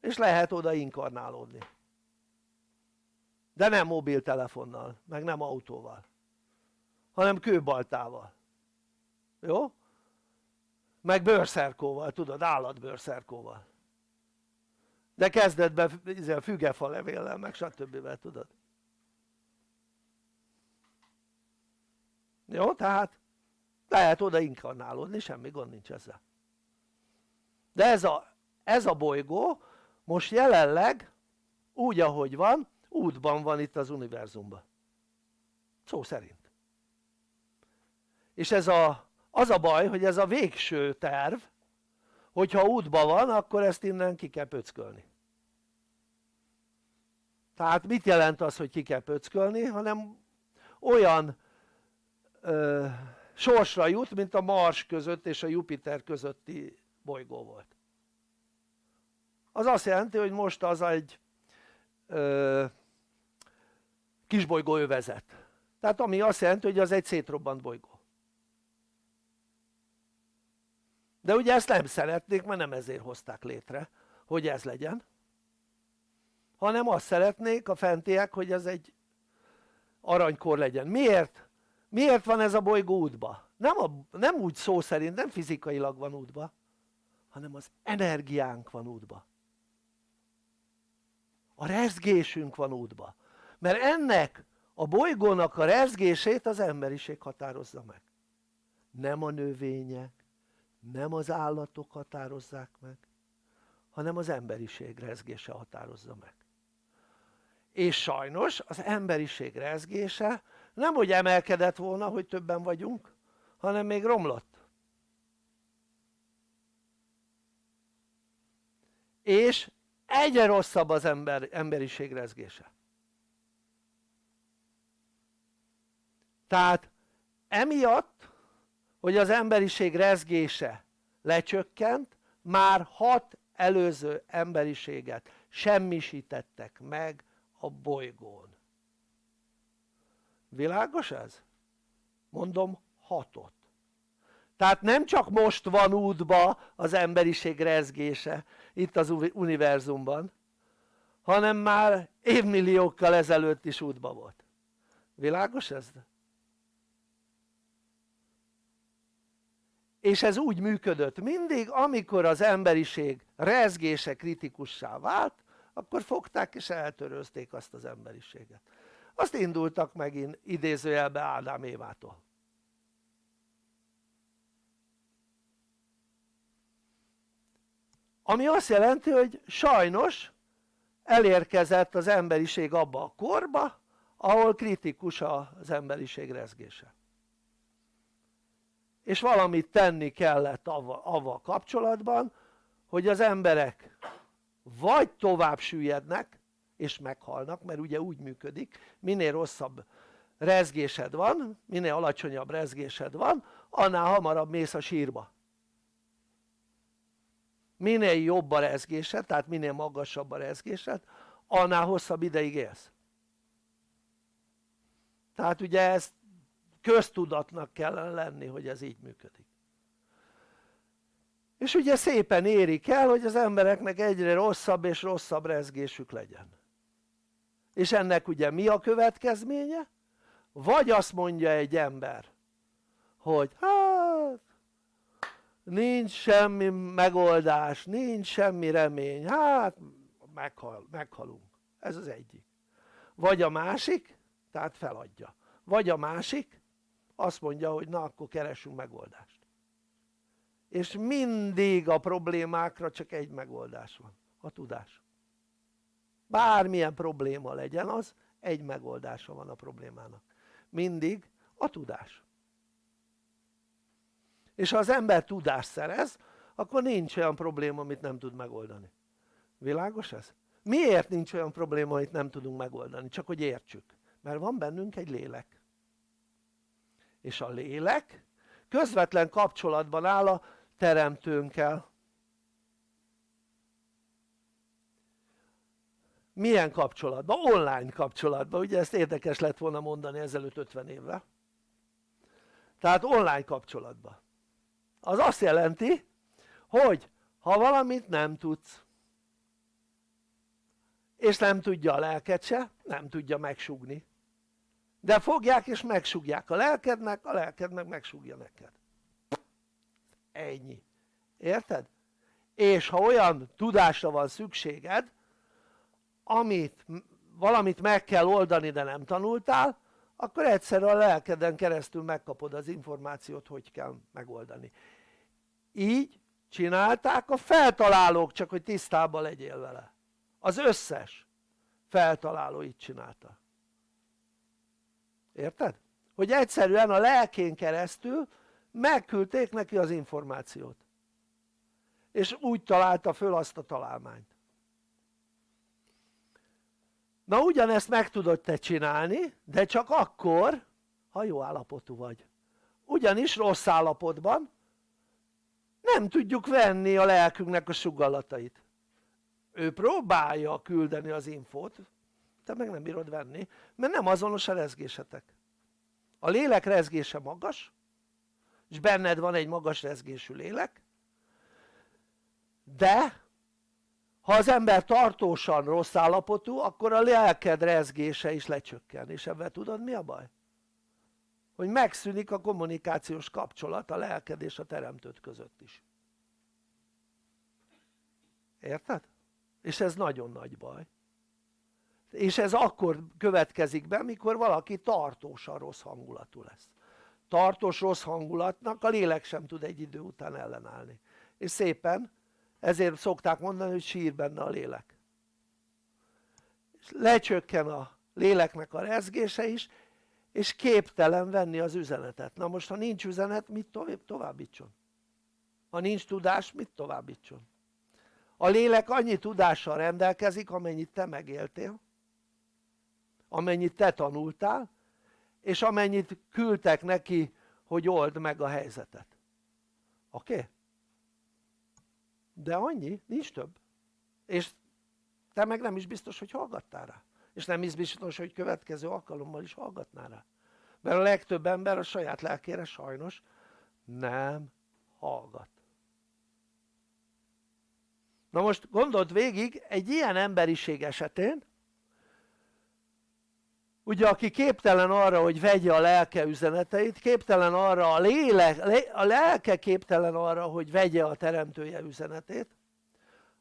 S2: És lehet oda inkarnálódni. De nem mobiltelefonnal meg nem autóval hanem kőbaltával. Jó? meg bőrszerkóval tudod állatbőrszerkóval. De kezdetben izé, fügefa levéllel meg stb. tudod. Jó? Tehát lehet oda inkarnálódni semmi gond nincs ezzel. De ez a, ez a bolygó most jelenleg úgy ahogy van útban van itt az univerzumban. Szó szerint és ez a, az a baj hogy ez a végső terv hogyha útban van akkor ezt innen ki kell pöckölni. Tehát mit jelent az hogy ki kell pöckölni? Hanem olyan ö, sorsra jut mint a Mars között és a Jupiter közötti bolygó volt. Az azt jelenti hogy most az egy ö, kisbolygó övezet tehát ami azt jelenti hogy az egy szétrobbant bolygó de ugye ezt nem szeretnék mert nem ezért hozták létre hogy ez legyen. Hanem azt szeretnék a fentiek hogy ez egy aranykor legyen. Miért? miért van ez a bolygó útba? nem, a, nem úgy szó szerint nem fizikailag van útba hanem az energiánk van útba. A rezgésünk van útba. Mert ennek a bolygónak a rezgését az emberiség határozza meg. Nem a növények nem az állatok határozzák meg hanem az emberiség rezgése határozza meg. És sajnos az emberiség rezgése nem hogy emelkedett volna hogy többen vagyunk hanem még romlott. És egyre rosszabb az ember, emberiség rezgése. Tehát emiatt hogy az emberiség rezgése lecsökkent már hat előző emberiséget semmisítettek meg a bolygón világos ez? mondom hatot tehát nem csak most van útba az emberiség rezgése itt az univerzumban hanem már évmilliókkal ezelőtt is útba volt világos ez? És ez úgy működött. Mindig amikor az emberiség rezgése kritikussá vált akkor fogták és eltörözték azt az emberiséget. Azt indultak megint idézőjelbe Ádám Évától. Ami azt jelenti hogy sajnos elérkezett az emberiség abba a korba ahol kritikus az emberiség rezgése és valamit tenni kellett avval, kapcsolatban hogy az emberek vagy tovább süllyednek és meghalnak mert ugye úgy működik minél rosszabb rezgésed van minél alacsonyabb rezgésed van annál hamarabb mész a sírba. Minél jobb a rezgésed tehát minél magasabb a rezgésed annál hosszabb ideig élsz. Tehát ugye ezt köztudatnak kellene lenni hogy ez így működik. És ugye szépen érik el hogy az embereknek egyre rosszabb és rosszabb rezgésük legyen. És ennek ugye mi a következménye? vagy azt mondja egy ember hogy hát nincs semmi megoldás, nincs semmi remény, hát meghal, meghalunk, ez az egyik. Vagy a másik, tehát feladja, vagy a másik azt mondja hogy na akkor keresünk megoldást. És mindig a problémákra csak egy megoldás van, a tudás. Bármilyen probléma legyen az egy megoldása van a problémának. Mindig a tudás. És ha az ember tudást szerez akkor nincs olyan probléma amit nem tud megoldani. Világos ez? miért nincs olyan probléma amit nem tudunk megoldani? csak hogy értsük. Mert van bennünk egy lélek és a lélek közvetlen kapcsolatban áll a teremtőnkkel. Milyen kapcsolatban? online kapcsolatban, ugye ezt érdekes lett volna mondani ezelőtt 50 évvel. Tehát online kapcsolatban. Az azt jelenti hogy ha valamit nem tudsz és nem tudja a lelked se, nem tudja megsugni de fogják és megsugják a lelkednek, a lelked meg megsugja neked. Ennyi, érted? és ha olyan tudásra van szükséged amit valamit meg kell oldani de nem tanultál akkor egyszerűen a lelkeden keresztül megkapod az információt hogy kell megoldani. Így csinálták a feltalálók csak hogy tisztában legyél vele. Az összes feltaláló így csinálta érted? hogy egyszerűen a lelkén keresztül megküldték neki az információt. És úgy találta föl azt a találmányt. Na ugyanezt meg tudod te csinálni de csak akkor ha jó állapotú vagy. Ugyanis rossz állapotban nem tudjuk venni a lelkünknek a sugallatait. Ő próbálja küldeni az infót te meg nem bírod venni mert nem azonos a rezgésetek a lélek rezgése magas és benned van egy magas rezgésű lélek de ha az ember tartósan rossz állapotú akkor a lelked rezgése is lecsökken és ebben tudod mi a baj? hogy megszűnik a kommunikációs kapcsolat a lelked és a teremtőt között is érted? és ez nagyon nagy baj és ez akkor következik be mikor valaki tartósan rossz hangulatú lesz. Tartós rossz hangulatnak a lélek sem tud egy idő után ellenállni. És szépen ezért szokták mondani hogy sír benne a lélek. És lecsökken a léleknek a rezgése is és képtelen venni az üzenetet. Na most ha nincs üzenet mit továbbítson? ha nincs tudás mit továbbítson? a lélek annyi tudással rendelkezik amennyit te megéltél amennyit te tanultál és amennyit küldtek neki hogy old meg a helyzetet oké? Okay? de annyi, nincs több és te meg nem is biztos hogy hallgattál rá és nem is biztos hogy következő alkalommal is hallgatnál rá mert a legtöbb ember a saját lelkére sajnos nem hallgat na most gondold végig egy ilyen emberiség esetén ugye aki képtelen arra hogy vegye a lelke üzeneteit képtelen arra a lélek, a lelke képtelen arra hogy vegye a teremtője üzenetét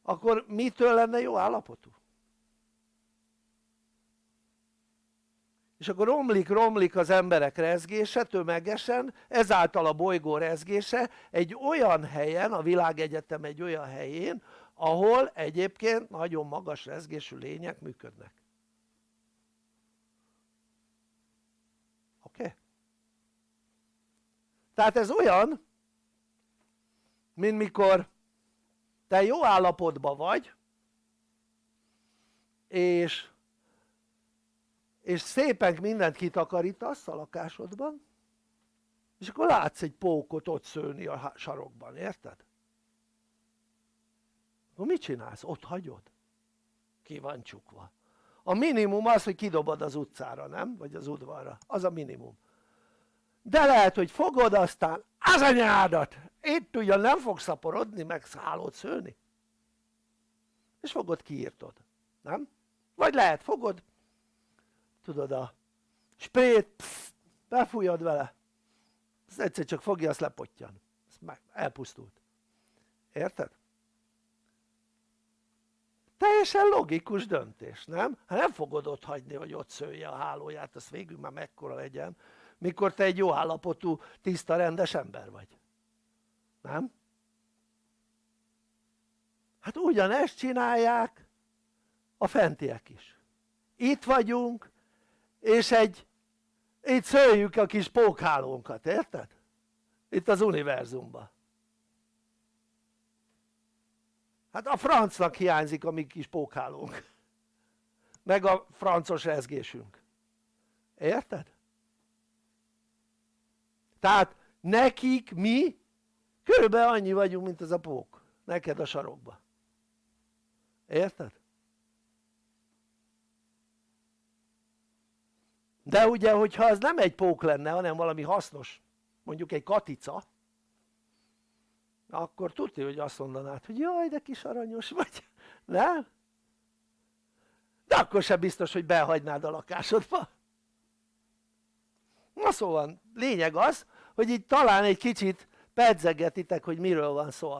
S2: akkor mitől lenne jó állapotú? és akkor romlik romlik az emberek rezgése tömegesen ezáltal a bolygó rezgése egy olyan helyen a világegyetem egy olyan helyén ahol egyébként nagyon magas rezgésű lények működnek oké? Okay? Tehát ez olyan mint mikor te jó állapotban vagy és és szépen mindent kitakarítasz a lakásodban és akkor látsz egy pókot ott szőni a sarokban, érted? akkor mit csinálsz? ott hagyod? ki van csukva a minimum az hogy kidobod az utcára nem? vagy az udvarra, az a minimum de lehet hogy fogod aztán az anyádat itt ugyan nem fog szaporodni meg szállót szőni és fogod kiírtod, nem? vagy lehet fogod tudod a sprét psz, befújod vele az egyszer csak fogja azt lepottyan meg elpusztult érted? teljesen logikus döntés nem? hát nem fogod ott hagyni hogy ott szője a hálóját az végül már mekkora legyen mikor te egy jó állapotú tiszta rendes ember vagy nem? hát ugyanezt csinálják a fentiek is itt vagyunk és egy itt szöljük a kis pókhálónkat, érted? itt az univerzumban hát a francnak hiányzik a mi kis pókhálónk meg a francos rezgésünk érted? Tehát nekik mi körülbelül annyi vagyunk mint az a pók neked a sarokba érted? de ugye hogyha az nem egy pók lenne hanem valami hasznos mondjuk egy katica akkor tudja hogy azt mondanád hogy jaj de kis aranyos vagy nem? de akkor sem biztos hogy behagynád a lakásodba na szóval lényeg az hogy itt talán egy kicsit pedzegetitek hogy miről van szó.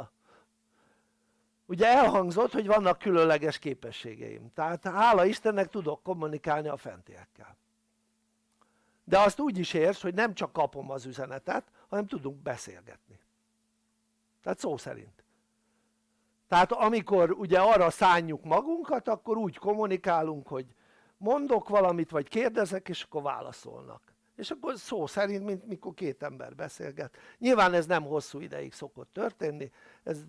S2: Ugye elhangzott hogy vannak különleges képességeim. Tehát hála Istennek tudok kommunikálni a fentiekkel. De azt úgy is érts hogy nem csak kapom az üzenetet hanem tudunk beszélgetni. Tehát szó szerint. Tehát amikor ugye arra szánjuk magunkat akkor úgy kommunikálunk hogy mondok valamit vagy kérdezek és akkor válaszolnak és akkor szó szerint mint mikor két ember beszélget. Nyilván ez nem hosszú ideig szokott történni ez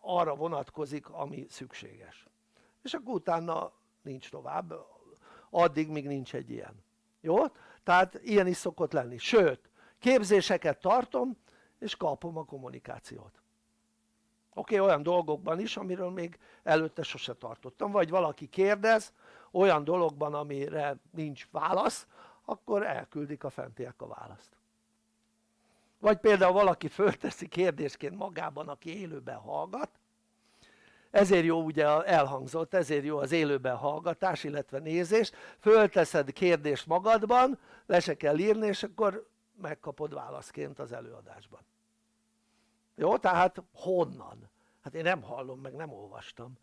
S2: arra vonatkozik ami szükséges. És akkor utána nincs tovább addig míg nincs egy ilyen. Jó? tehát ilyen is szokott lenni, sőt képzéseket tartom és kapom a kommunikációt. Oké okay, olyan dolgokban is amiről még előtte sose tartottam. Vagy valaki kérdez olyan dologban amire nincs válasz akkor elküldik a fentiek a választ vagy például valaki fölteszi kérdésként magában aki élőben hallgat ezért jó ugye elhangzott, ezért jó az élőben hallgatás illetve nézés fölteszed kérdést magadban, le se kell írni és akkor megkapod válaszként az előadásban jó? tehát honnan? hát én nem hallom meg nem olvastam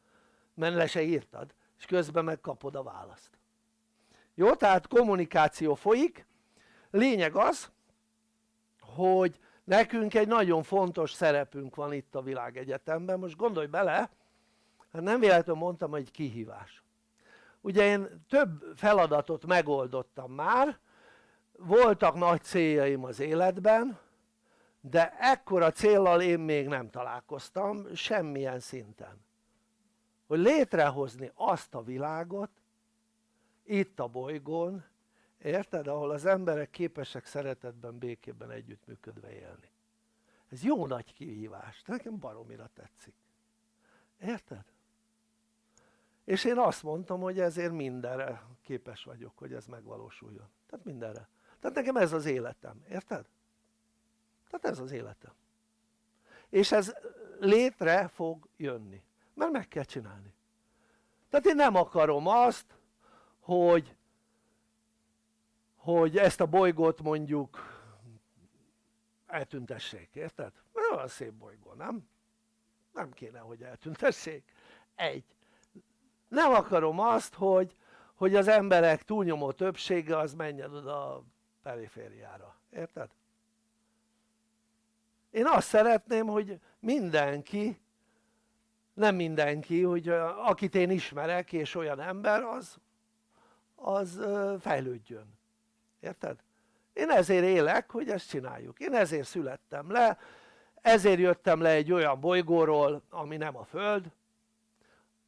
S2: mert le se írtad, és közben megkapod a választ. Jó, tehát kommunikáció folyik, lényeg az, hogy nekünk egy nagyon fontos szerepünk van itt a világegyetemben, most gondolj bele, hát nem véletlenül mondtam, hogy kihívás. Ugye én több feladatot megoldottam már, voltak nagy céljaim az életben, de ekkora céllal én még nem találkoztam semmilyen szinten. Hogy létrehozni azt a világot, itt a bolygón, érted? Ahol az emberek képesek szeretetben, békében együttműködve élni. Ez jó nagy kihívás, nekem baromira tetszik. Érted? És én azt mondtam, hogy ezért mindenre képes vagyok, hogy ez megvalósuljon. Tehát mindenre. Tehát nekem ez az életem, érted? Tehát ez az életem. És ez létre fog jönni, mert meg kell csinálni. Tehát én nem akarom azt, hogy, hogy ezt a bolygót mondjuk eltüntessék, érted? Olyan szép bolygó, nem? Nem kéne, hogy eltüntessék. Egy. Nem akarom azt, hogy, hogy az emberek túlnyomó többsége az menjen oda a perifériára, érted? Én azt szeretném, hogy mindenki, nem mindenki, hogy akit én ismerek és olyan ember, az, az fejlődjön. Érted? Én ezért élek, hogy ezt csináljuk. Én ezért születtem le, ezért jöttem le egy olyan bolygóról, ami nem a Föld,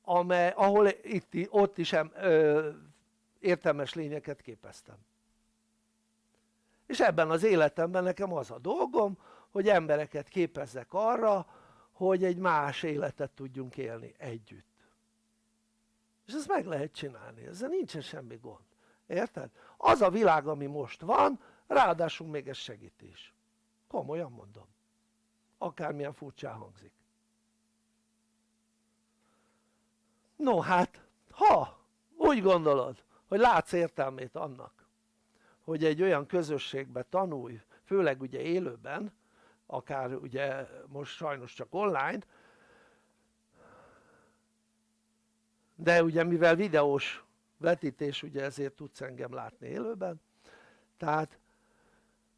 S2: amely, ahol itt, ott is em, ö, értelmes lényeket képeztem. És ebben az életemben nekem az a dolgom, hogy embereket képezzek arra, hogy egy más életet tudjunk élni együtt. És ezt meg lehet csinálni, ezzel nincsen semmi gond. Érted? Az a világ, ami most van, ráadásul még ez segítés. Komolyan mondom. Akármilyen furcsán hangzik. No hát, ha úgy gondolod, hogy látsz értelmét annak, hogy egy olyan közösségbe tanulj, főleg ugye élőben, akár ugye most sajnos csak online, de ugye mivel videós vetítés, ugye ezért tudsz engem látni élőben, tehát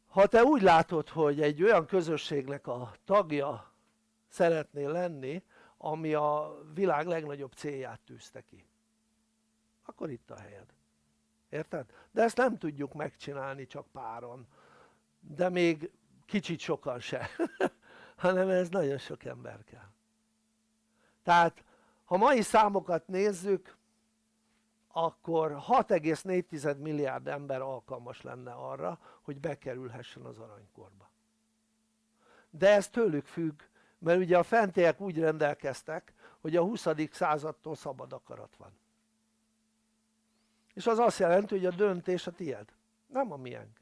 S2: ha te úgy látod, hogy egy olyan közösségnek a tagja szeretnél lenni, ami a világ legnagyobb célját tűzte ki, akkor itt a helyed. Érted? De ezt nem tudjuk megcsinálni csak páron, de még kicsit sokan se, hanem ez nagyon sok ember kell. Tehát ha mai számokat nézzük, akkor 6,4 milliárd ember alkalmas lenne arra, hogy bekerülhessen az aranykorba. De ez tőlük függ, mert ugye a fentiek úgy rendelkeztek, hogy a 20. századtól szabad akarat van. És az azt jelenti, hogy a döntés a tied, nem a miénk.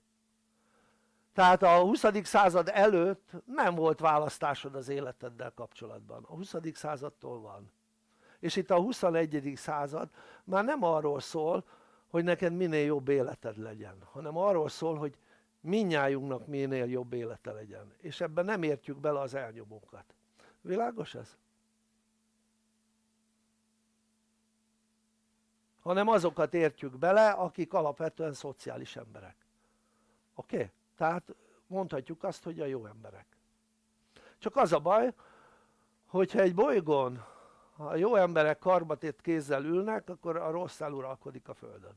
S2: Tehát a 20. század előtt nem volt választásod az életeddel kapcsolatban. A 20. századtól van. És itt a 21. század már nem arról szól, hogy neked minél jobb életed legyen, hanem arról szól, hogy minnyájunknak minél jobb élete legyen. És ebben nem értjük bele az elnyomókat. Világos ez? Hanem azokat értjük bele, akik alapvetően szociális emberek. Oké? Okay? Tehát mondhatjuk azt, hogy a jó emberek. Csak az a baj, hogyha egy bolygón a jó emberek karbatét kézzel ülnek, akkor a rossz eluralkodik a Földön.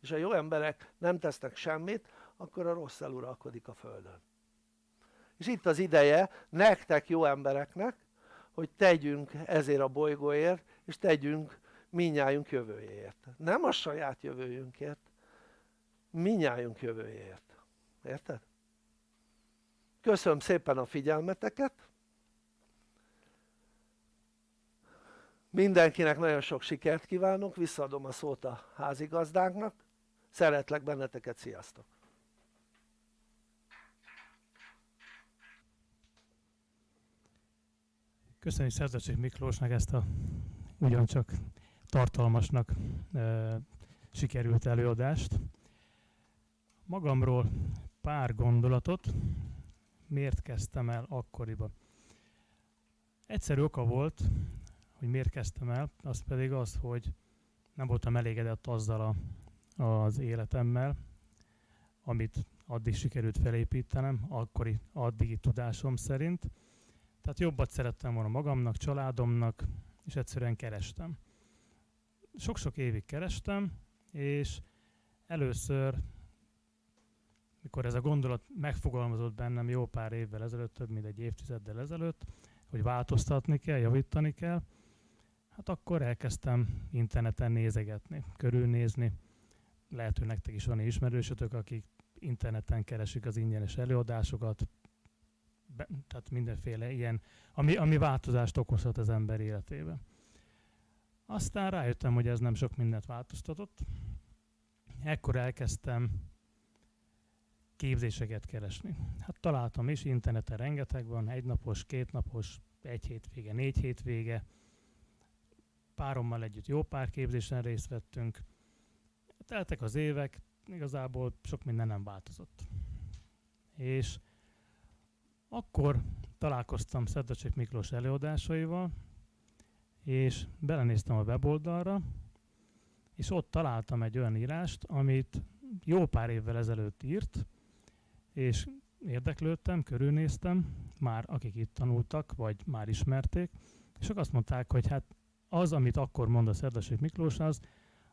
S2: És a jó emberek nem tesznek semmit, akkor a rossz eluralkodik a Földön. És itt az ideje nektek jó embereknek, hogy tegyünk ezért a bolygóért, és tegyünk minnyájunk jövőjéért. Nem a saját jövőjünkért, minnyájunk jövőjéért. Érted? Köszönöm szépen a figyelmeteket. Mindenkinek nagyon sok sikert kívánok, visszaadom a szót a házigazdánknak. Szeretlek benneteket, sziasztok!
S1: Köszönjük Szerzecsik Miklósnak ezt a ugyancsak tartalmasnak e, sikerült előadást. Magamról pár gondolatot, miért kezdtem el akkoriban. Egyszerű oka volt, hogy miért kezdtem el, az pedig az, hogy nem voltam elégedett azzal a, az életemmel, amit addig sikerült felépítenem, akkori addigi tudásom szerint. Tehát jobbat szerettem volna magamnak, családomnak, és egyszerűen kerestem. Sok-sok évig kerestem, és először, mikor ez a gondolat megfogalmazott bennem jó pár évvel ezelőtt, több mint egy évtizeddel ezelőtt, hogy változtatni kell, javítani kell, hát akkor elkezdtem interneten nézegetni, körülnézni. Lehet, hogy nektek is van ismerősötök, akik interneten keresik az ingyenes előadásokat, be, tehát mindenféle ilyen, ami, ami változást okozhat az ember életében. Aztán rájöttem, hogy ez nem sok mindent változtatott. Ekkor elkezdtem képzéseket keresni. Hát találtam is, interneten rengeteg van, egynapos, kétnapos, egy hétvége, négy hétvége. Párommal együtt jó pár képzésen részt vettünk. Teltek az évek, igazából sok minden nem változott. És akkor találkoztam Szedlacsek Miklós előadásaival, és belenéztem a weboldalra, és ott találtam egy olyan írást, amit jó pár évvel ezelőtt írt, és érdeklődtem, körülnéztem, már akik itt tanultak, vagy már ismerték, és ők azt mondták, hogy hát az, amit akkor mond a Szedlacsek Miklós, az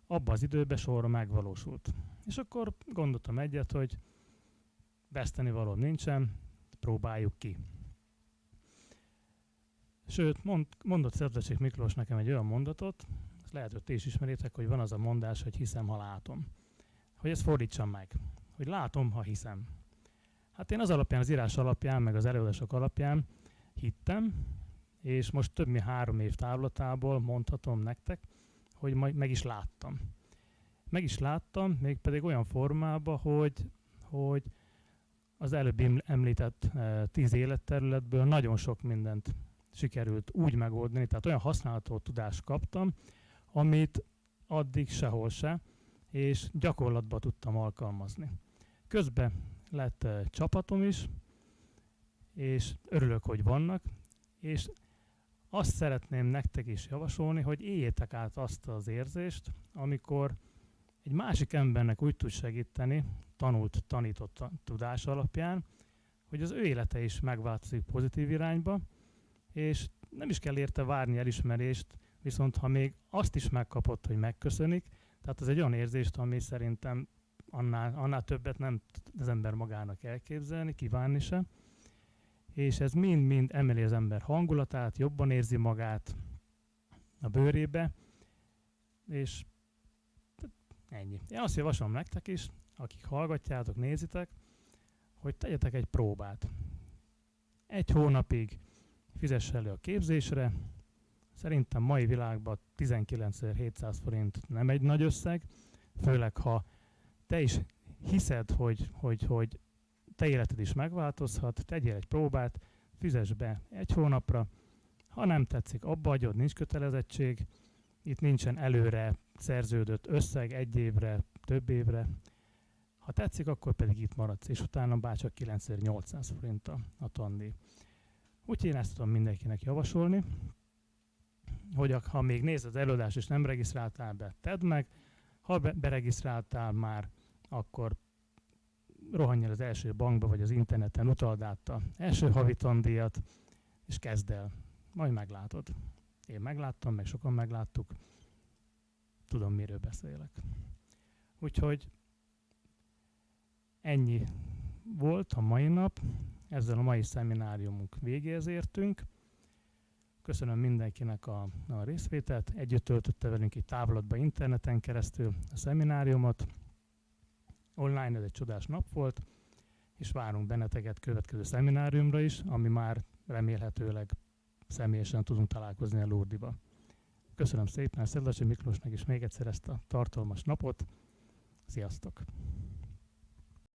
S1: abban az időben sorra megvalósult. És akkor gondoltam egyet, hogy veszteni való nincsen, próbáljuk ki. Sőt, mond, mondott Szedlacsik Miklós nekem egy olyan mondatot, ezt lehet, hogy ti is ismeritek, hogy van az a mondás, hogy hiszem, ha látom. Hogy ezt fordítsam meg. Hogy látom, ha hiszem. Hát én az alapján, az írás alapján, meg az előadások alapján hittem, és most több mint három év távlatából mondhatom nektek, hogy majd meg is láttam. Meg is láttam, mégpedig olyan formában, hogy, hogy az előbb említett e, tíz életterületből nagyon sok mindent sikerült úgy megoldani, tehát olyan használható tudást kaptam, amit addig sehol se, és gyakorlatban tudtam alkalmazni. Közben lett e, csapatom is, és örülök, hogy vannak, és azt szeretném nektek is javasolni, hogy éljétek át azt az érzést, amikor egy másik embernek úgy tud segíteni, tanult, tanított tudás alapján, hogy az ő élete is megváltozik pozitív irányba, és nem is kell érte várni elismerést, viszont ha még azt is megkapott, hogy megköszönik, tehát az egy olyan érzést, ami szerintem annál, annál többet nem az ember magának elképzelni, kívánni se. És ez mind-mind emeli az ember hangulatát, jobban érzi magát a bőrébe, és ennyi. Én azt javaslom nektek is, akik hallgatjátok, nézitek, hogy tegyetek egy próbát. Egy hónapig fizess elő a képzésre, szerintem mai világban 19.700 forint nem egy nagy összeg, főleg ha te is hiszed, hogy, hogy, hogy te életed is megváltozhat, tegyél egy próbát, fizess be egy hónapra, ha nem tetszik, abba adjod, nincs kötelezettség, itt nincsen előre szerződött összeg egy évre, több évre, ha tetszik, akkor pedig itt maradsz, és utána bárcsak 9800 forint a, a tandíj. Úgyhogy én ezt tudom mindenkinek javasolni, hogy ha még nézed az előadást és nem regisztráltál be, tedd meg, ha be, beregisztráltál már, akkor rohanj el az első bankba, vagy az interneten, utald át a első havi tandíjat, és kezd el. Majd meglátod. Én megláttam, meg sokan megláttuk. Tudom, miről beszélek. Úgyhogy Ennyi volt a mai nap, ezzel a mai szemináriumunk végéhez értünk. Köszönöm mindenkinek a, a részvételt, együtt töltötte velünk egy távlatba interneten keresztül a szemináriumot. Online ez egy csodás nap volt, és várunk benneteket következő szemináriumra is, ami már remélhetőleg személyesen tudunk találkozni a Lurdiba. Köszönöm szépen Szedlasi Miklósnak is még egyszer ezt a tartalmas napot. Sziasztok!